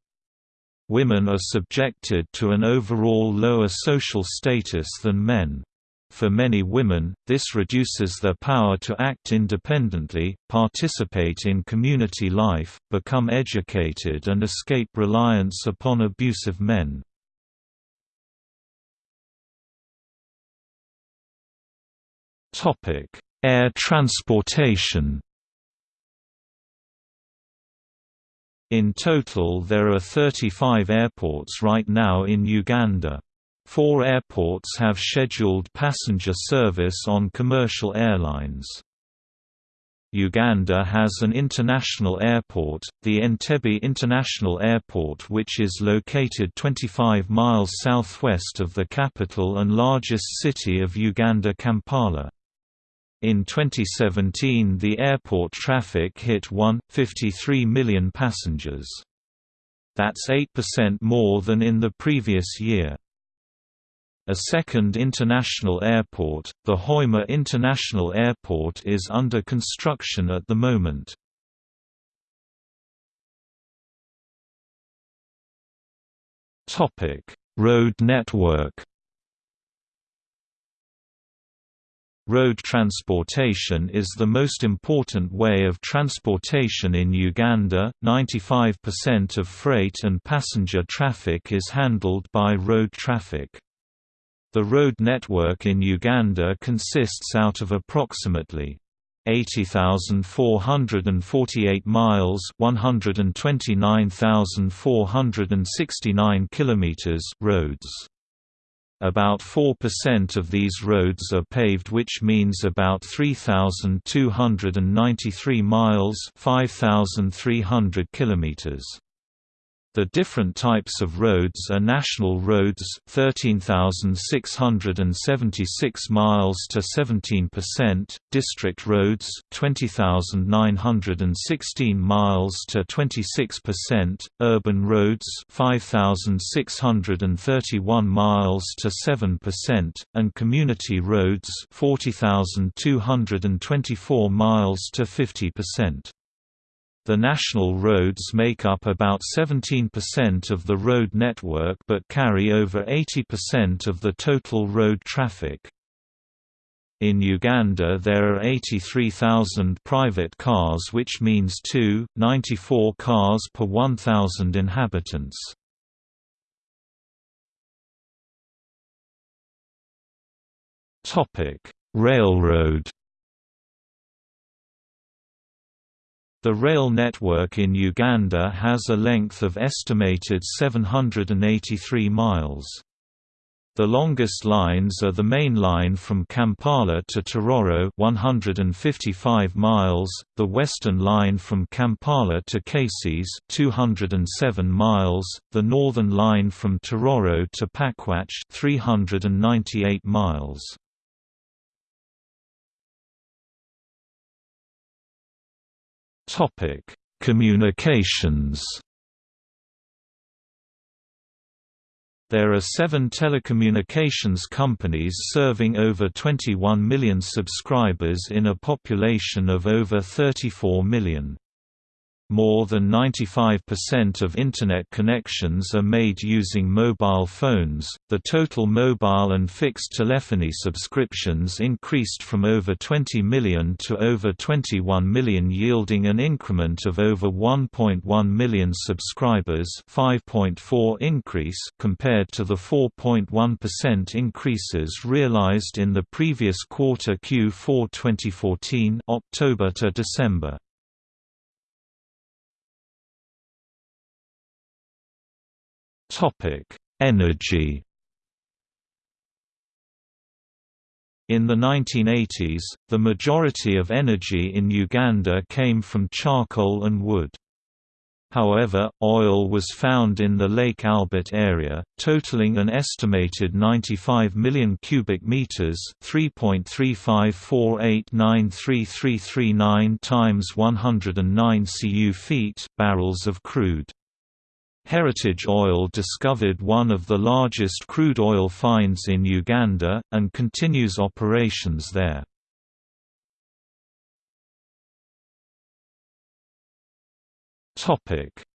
Women are subjected to an overall lower social status than men. For many women, this reduces their power to act independently, participate in community life, become educated and escape reliance upon abusive men. Air transportation In total there are 35 airports right now in Uganda. Four airports have scheduled passenger service on commercial airlines. Uganda has an international airport, the Entebbe International Airport which is located 25 miles southwest of the capital and largest city of Uganda Kampala. In 2017 the airport traffic hit 1.53 million passengers. That's 8% more than in the previous year. A second international airport, the Hoima International Airport is under construction at the moment. Road network Road transportation is the most important way of transportation in Uganda. 95% of freight and passenger traffic is handled by road traffic. The road network in Uganda consists out of approximately 80,448 miles, 129,469 kilometers roads. About 4% of these roads are paved which means about 3,293 miles 5,300 kilometers. The different types of roads are national roads 13,676 miles to 17%, district roads 20,916 miles to 26%, urban roads 5,631 miles to 7%, and community roads 40,224 miles to 50%. The national roads make up about 17% of the road network but carry over 80% of the total road traffic. In Uganda there are 83,000 private cars which means 2.94 cars per 1,000 inhabitants. Railroad The rail network in Uganda has a length of estimated 783 miles. The longest lines are the main line from Kampala to Tororo 155 miles, the western line from Kampala to Kasese 207 miles, the northern line from Tororo to Pakwach 398 miles. Topic: Communications. There are seven telecommunications companies serving over 21 million subscribers in a population of over 34 million. More than 95% of Internet connections are made using mobile phones. The total mobile and fixed telephony subscriptions increased from over 20 million to over 21 million, yielding an increment of over 1.1 million subscribers, 5.4 increase compared to the 4.1% increases realized in the previous quarter Q4 2014, October to December. Topic: Energy. In the 1980s, the majority of energy in Uganda came from charcoal and wood. However, oil was found in the Lake Albert area, totaling an estimated 95 million cubic meters, 3.354893339 times 109 cu feet barrels of crude. Heritage Oil discovered one of the largest crude oil finds in Uganda, and continues operations there.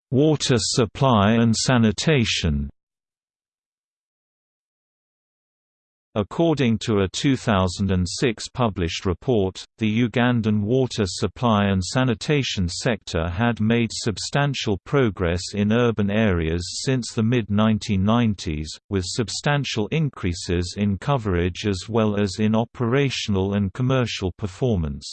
Water supply and sanitation According to a 2006 published report, the Ugandan water supply and sanitation sector had made substantial progress in urban areas since the mid-1990s, with substantial increases in coverage as well as in operational and commercial performance.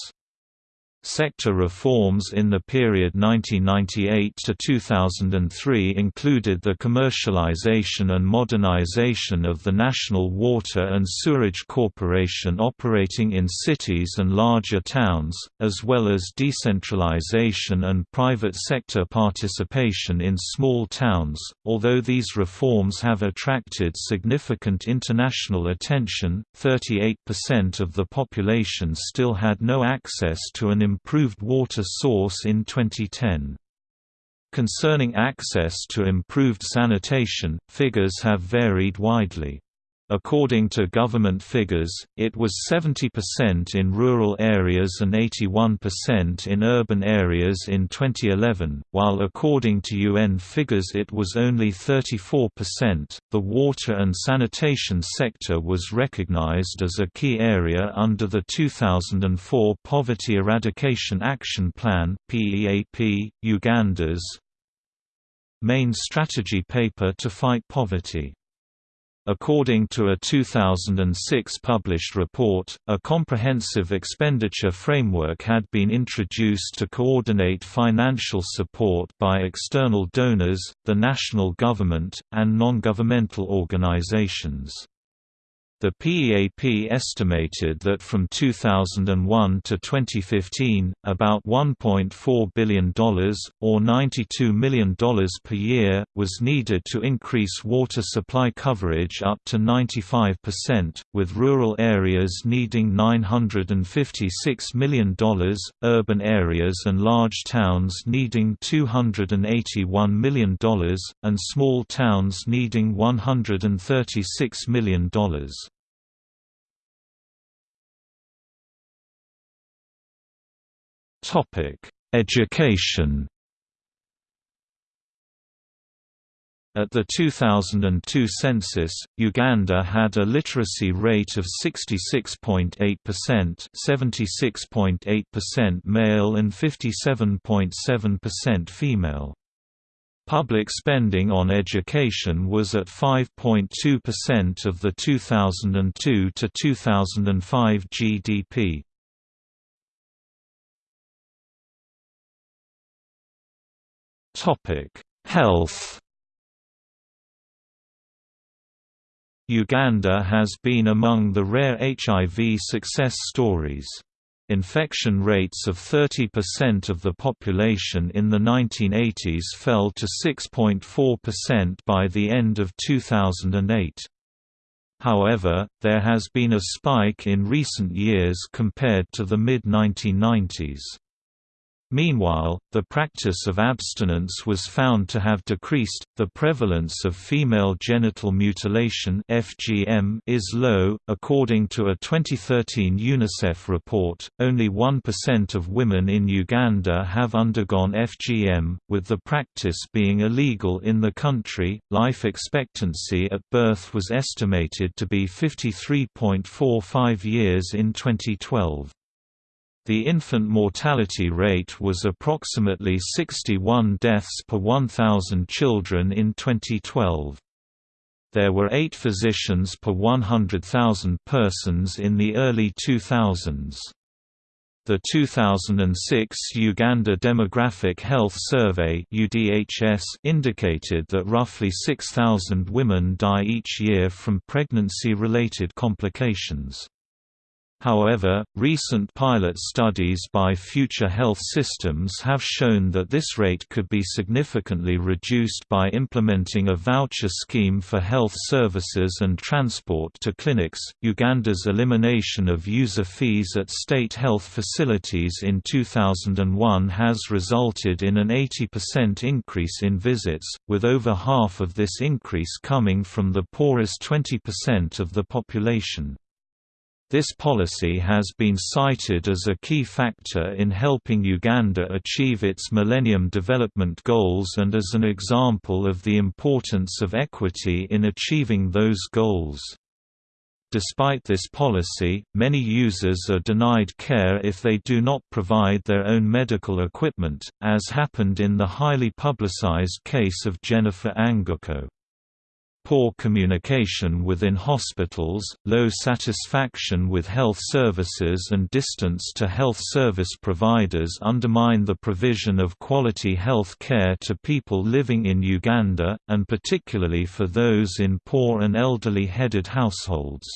Sector reforms in the period 1998 to 2003 included the commercialization and modernization of the National Water and Sewerage Corporation operating in cities and larger towns, as well as decentralization and private sector participation in small towns. Although these reforms have attracted significant international attention, 38% of the population still had no access to an improved water source in 2010. Concerning access to improved sanitation, figures have varied widely. According to government figures, it was 70% in rural areas and 81% in urban areas in 2011, while according to UN figures it was only 34%. The water and sanitation sector was recognized as a key area under the 2004 Poverty Eradication Action Plan (PEAP), Uganda's main strategy paper to fight poverty. According to a 2006 published report, a comprehensive expenditure framework had been introduced to coordinate financial support by external donors, the national government, and non-governmental organizations. The PEAP estimated that from 2001 to 2015, about $1.4 billion, or $92 million per year, was needed to increase water supply coverage up to 95%, with rural areas needing $956 million, urban areas and large towns needing $281 million, and small towns needing $136 million. Topic: Education. At the 2002 census, Uganda had a literacy rate of 66.8%, 76.8% male and 57.7% female. Public spending on education was at 5.2% of the 2002 to 2005 GDP. Health. Uganda has been among the rare HIV success stories. Infection rates of 30% of the population in the 1980s fell to 6.4% by the end of 2008. However, there has been a spike in recent years compared to the mid-1990s. Meanwhile, the practice of abstinence was found to have decreased. The prevalence of female genital mutilation (FGM) is low, according to a 2013 UNICEF report. Only 1% of women in Uganda have undergone FGM, with the practice being illegal in the country. Life expectancy at birth was estimated to be 53.45 years in 2012. The infant mortality rate was approximately 61 deaths per 1,000 children in 2012. There were eight physicians per 100,000 persons in the early 2000s. The 2006 Uganda Demographic Health Survey indicated that roughly 6,000 women die each year from pregnancy-related complications. However, recent pilot studies by Future Health Systems have shown that this rate could be significantly reduced by implementing a voucher scheme for health services and transport to clinics. Uganda's elimination of user fees at state health facilities in 2001 has resulted in an 80% increase in visits, with over half of this increase coming from the poorest 20% of the population. This policy has been cited as a key factor in helping Uganda achieve its Millennium Development Goals and as an example of the importance of equity in achieving those goals. Despite this policy, many users are denied care if they do not provide their own medical equipment, as happened in the highly publicized case of Jennifer Anguko poor communication within hospitals, low satisfaction with health services and distance to health service providers undermine the provision of quality health care to people living in Uganda, and particularly for those in poor and elderly-headed households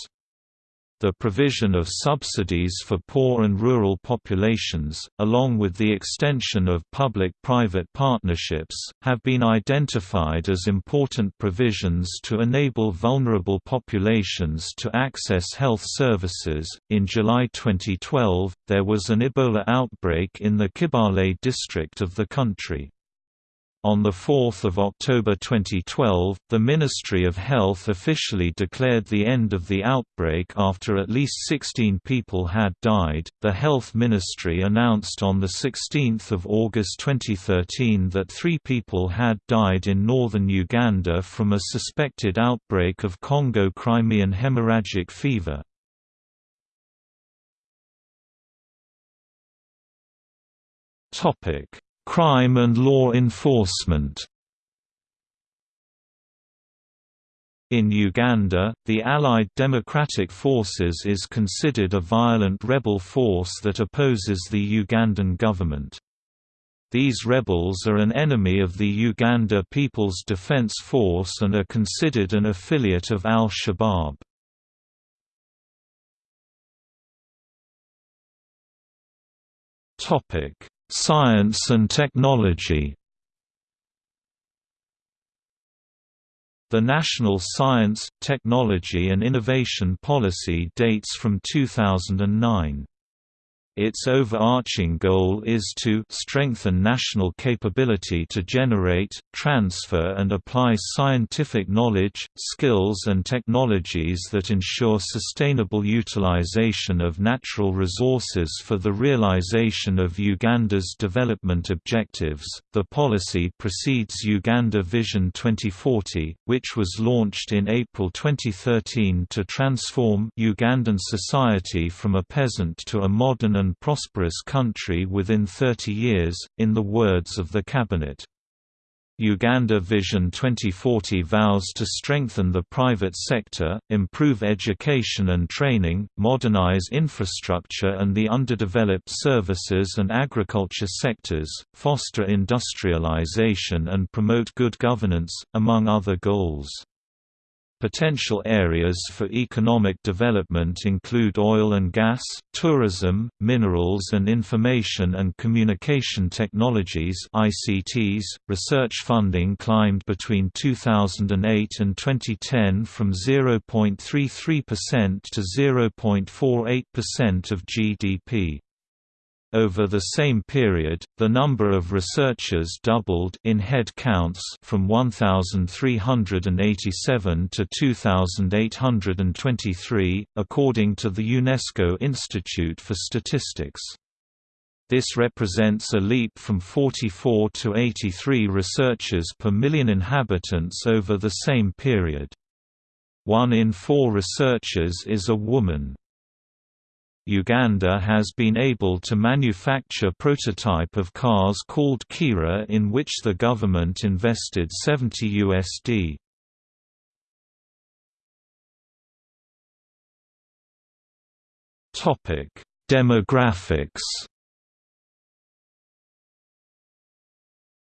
the provision of subsidies for poor and rural populations, along with the extension of public-private partnerships, have been identified as important provisions to enable vulnerable populations to access health services. In July 2012, there was an Ebola outbreak in the Kibaale district of the country. On 4 October 2012, the Ministry of Health officially declared the end of the outbreak after at least 16 people had died. The Health Ministry announced on 16 August 2013 that three people had died in northern Uganda from a suspected outbreak of Congo Crimean hemorrhagic fever. Topic crime and law enforcement In Uganda, the Allied Democratic Forces is considered a violent rebel force that opposes the Ugandan government. These rebels are an enemy of the Uganda People's Defense Force and are considered an affiliate of al-Shabaab. Science and technology The National Science, Technology and Innovation Policy dates from 2009. Its overarching goal is to strengthen national capability to generate, transfer and apply scientific knowledge, skills and technologies that ensure sustainable utilization of natural resources for the realization of Uganda's development objectives. The policy precedes Uganda Vision 2040, which was launched in April 2013 to transform Ugandan society from a peasant to a modern and prosperous country within 30 years, in the words of the Cabinet. Uganda Vision 2040 vows to strengthen the private sector, improve education and training, modernize infrastructure and the underdeveloped services and agriculture sectors, foster industrialization and promote good governance, among other goals. Potential areas for economic development include oil and gas, tourism, minerals and information and communication technologies ICTs. .Research funding climbed between 2008 and 2010 from 0.33% to 0.48% of GDP. Over the same period, the number of researchers doubled in head counts from 1,387 to 2,823, according to the UNESCO Institute for Statistics. This represents a leap from 44 to 83 researchers per million inhabitants over the same period. One in four researchers is a woman. Uganda has been able to manufacture prototype of cars called Kiira in which the government invested 70 USD. Topic: Demographics.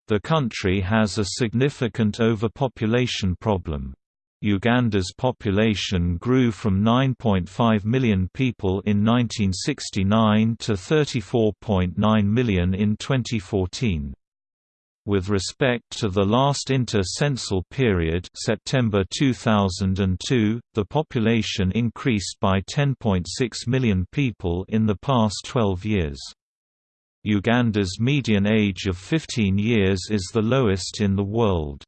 The country has a significant overpopulation problem. Uganda's population grew from 9.5 million people in 1969 to 34.9 million in 2014. With respect to the last inter-censal period September 2002, the population increased by 10.6 million people in the past 12 years. Uganda's median age of 15 years is the lowest in the world.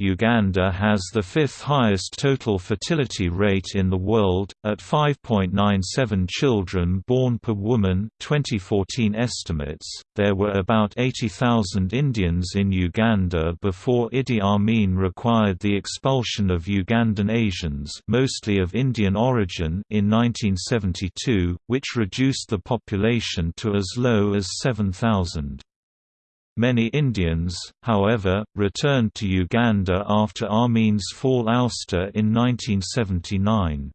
Uganda has the fifth highest total fertility rate in the world, at 5.97 children born per woman 2014 estimates. There were about 80,000 Indians in Uganda before Idi Amin required the expulsion of Ugandan Asians mostly of Indian origin in 1972, which reduced the population to as low as 7,000. Many Indians, however, returned to Uganda after Amin's fall ouster in 1979.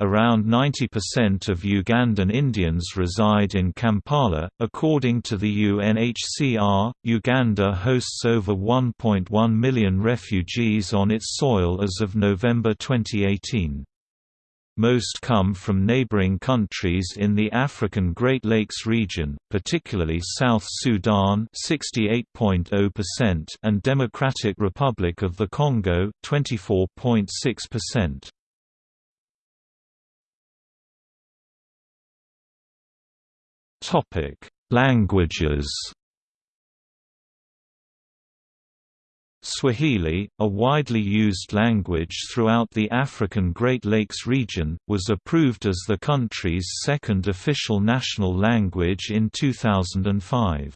Around 90% of Ugandan Indians reside in Kampala. According to the UNHCR, Uganda hosts over 1.1 million refugees on its soil as of November 2018. Most come from neighboring countries in the African Great Lakes region, particularly South Sudan (68.0%) and Democratic Republic of the Congo (24.6%). Topic: Languages. Swahili, a widely used language throughout the African Great Lakes region, was approved as the country's second official national language in 2005.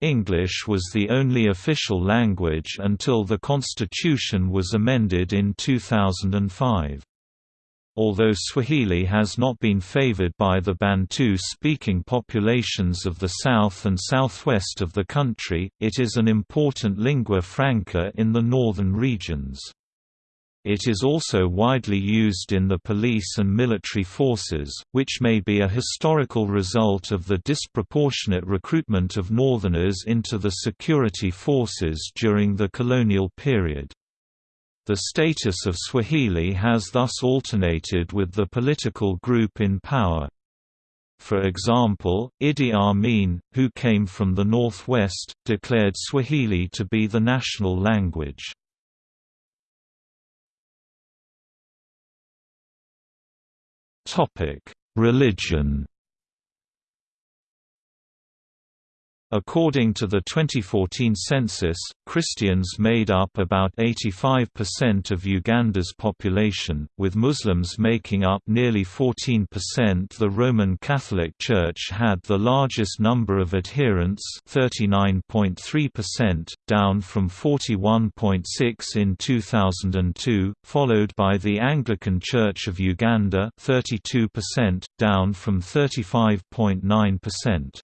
English was the only official language until the constitution was amended in 2005. Although Swahili has not been favored by the Bantu-speaking populations of the south and southwest of the country, it is an important lingua franca in the northern regions. It is also widely used in the police and military forces, which may be a historical result of the disproportionate recruitment of northerners into the security forces during the colonial period. The status of Swahili has thus alternated with the political group in power. For example, Idi Amin, who came from the northwest, declared Swahili to be the national language. Religion According to the 2014 census, Christians made up about 85% of Uganda's population, with Muslims making up nearly 14%. The Roman Catholic Church had the largest number of adherents, 39.3%, down from 41.6 in 2002, followed by the Anglican Church of Uganda, 32%, down from 35.9%.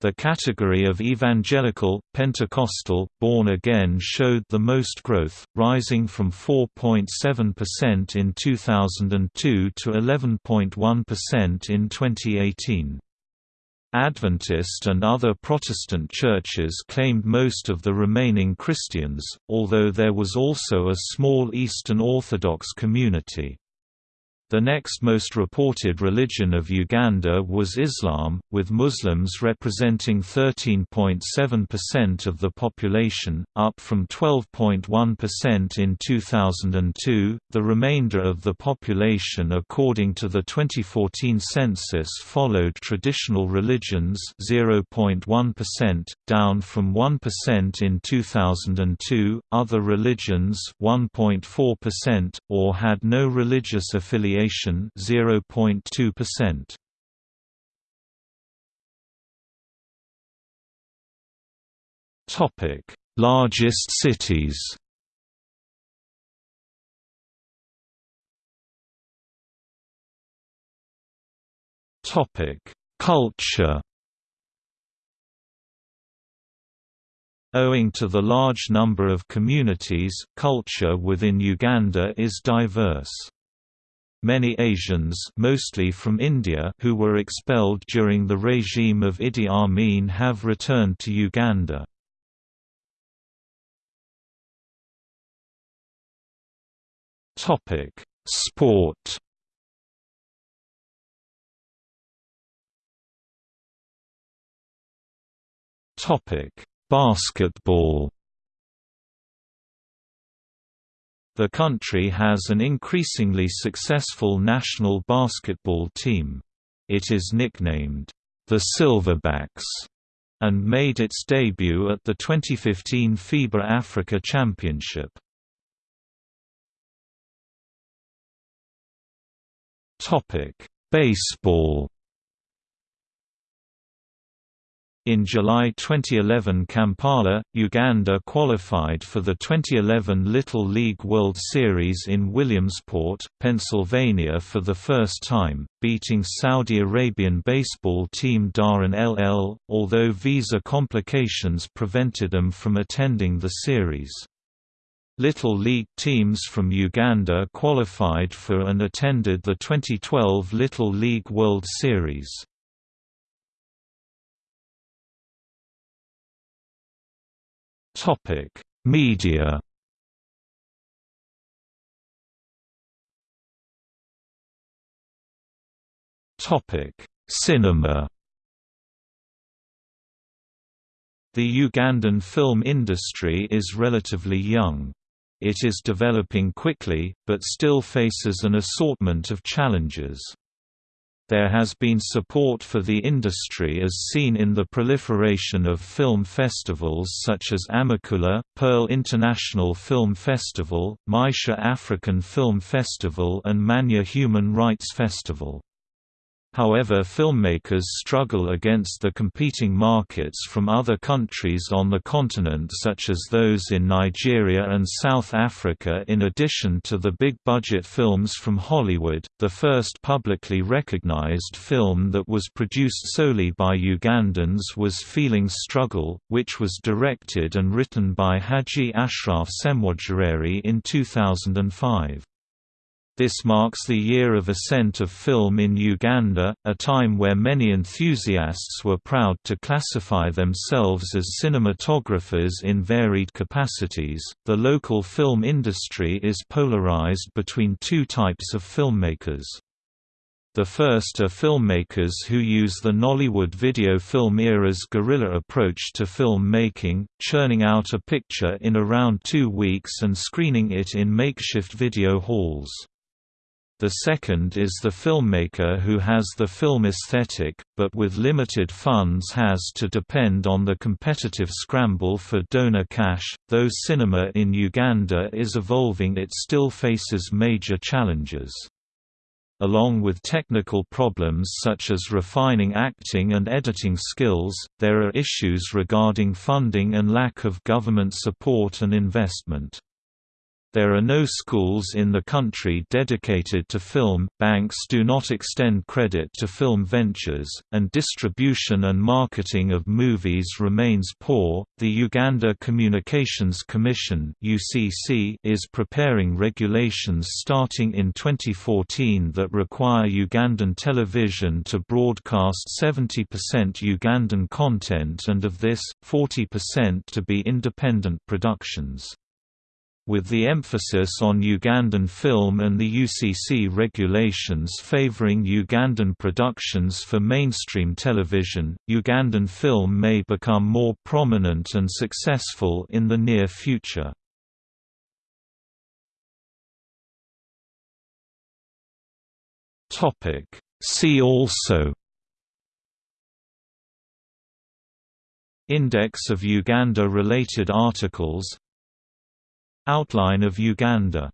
The category of evangelical, Pentecostal, born again showed the most growth, rising from 4.7% in 2002 to 11.1% in 2018. Adventist and other Protestant churches claimed most of the remaining Christians, although there was also a small Eastern Orthodox community. The next most reported religion of Uganda was Islam, with Muslims representing 13.7% of the population, up from 12.1% in 2002. The remainder of the population, according to the 2014 census, followed traditional religions, 0.1%, down from 1% in 2002. Other religions, 1.4%, or had no religious affiliation affiliation 0.2%. Topic: Largest cities. Topic: Culture. Owing to the large number of communities, culture within Uganda is diverse. Many Asians mostly from India who were expelled during the regime of Idi Amin have returned to Uganda. Sport Basketball The country has an increasingly successful national basketball team. It is nicknamed, the Silverbacks, and made its debut at the 2015 FIBA Africa Championship. Baseball In July 2011 Kampala, Uganda qualified for the 2011 Little League World Series in Williamsport, Pennsylvania for the first time, beating Saudi Arabian baseball team Dhahran LL, although visa complications prevented them from attending the series. Little League teams from Uganda qualified for and attended the 2012 Little League World Series. Topic: Media. Topic: Cinema. The Ugandan film industry is relatively young. It is developing quickly, but still faces an assortment of challenges. There has been support for the industry as seen in the proliferation of film festivals such as Amakula, Pearl International Film Festival, Maisha African Film Festival and Manya Human Rights Festival. However filmmakers struggle against the competing markets from other countries on the continent such as those in Nigeria and South Africa in addition to the big-budget films from Hollywood. The first publicly recognized film that was produced solely by Ugandans was Feeling Struggle, which was directed and written by Haji Ashraf Ssemwogerere in 2005. This marks the year of ascent of film in Uganda, a time where many enthusiasts were proud to classify themselves as cinematographers in varied capacities. The local film industry is polarized between two types of filmmakers. The first are filmmakers who use the Nollywood video film era's guerrilla approach to film making, churning out a picture in around two weeks and screening it in makeshift video halls. The second is the filmmaker who has the film aesthetic, but with limited funds has to depend on the competitive scramble for donor cash. Though cinema in Uganda is evolving, it still faces major challenges. Along with technical problems such as refining acting and editing skills, there are issues regarding funding and lack of government support and investment. There are no schools in the country dedicated to film, banks do not extend credit to film ventures, and distribution and marketing of movies remains poor. The Uganda Communications Commission (UCC) is preparing regulations starting in 2014 that require Ugandan television to broadcast 70% Ugandan content and of this, 40% to be independent productions. With the emphasis on Ugandan film and the UCC regulations favoring Ugandan productions for mainstream television, Ugandan film may become more prominent and successful in the near future. See also Index of Uganda-related articles Outline of Uganda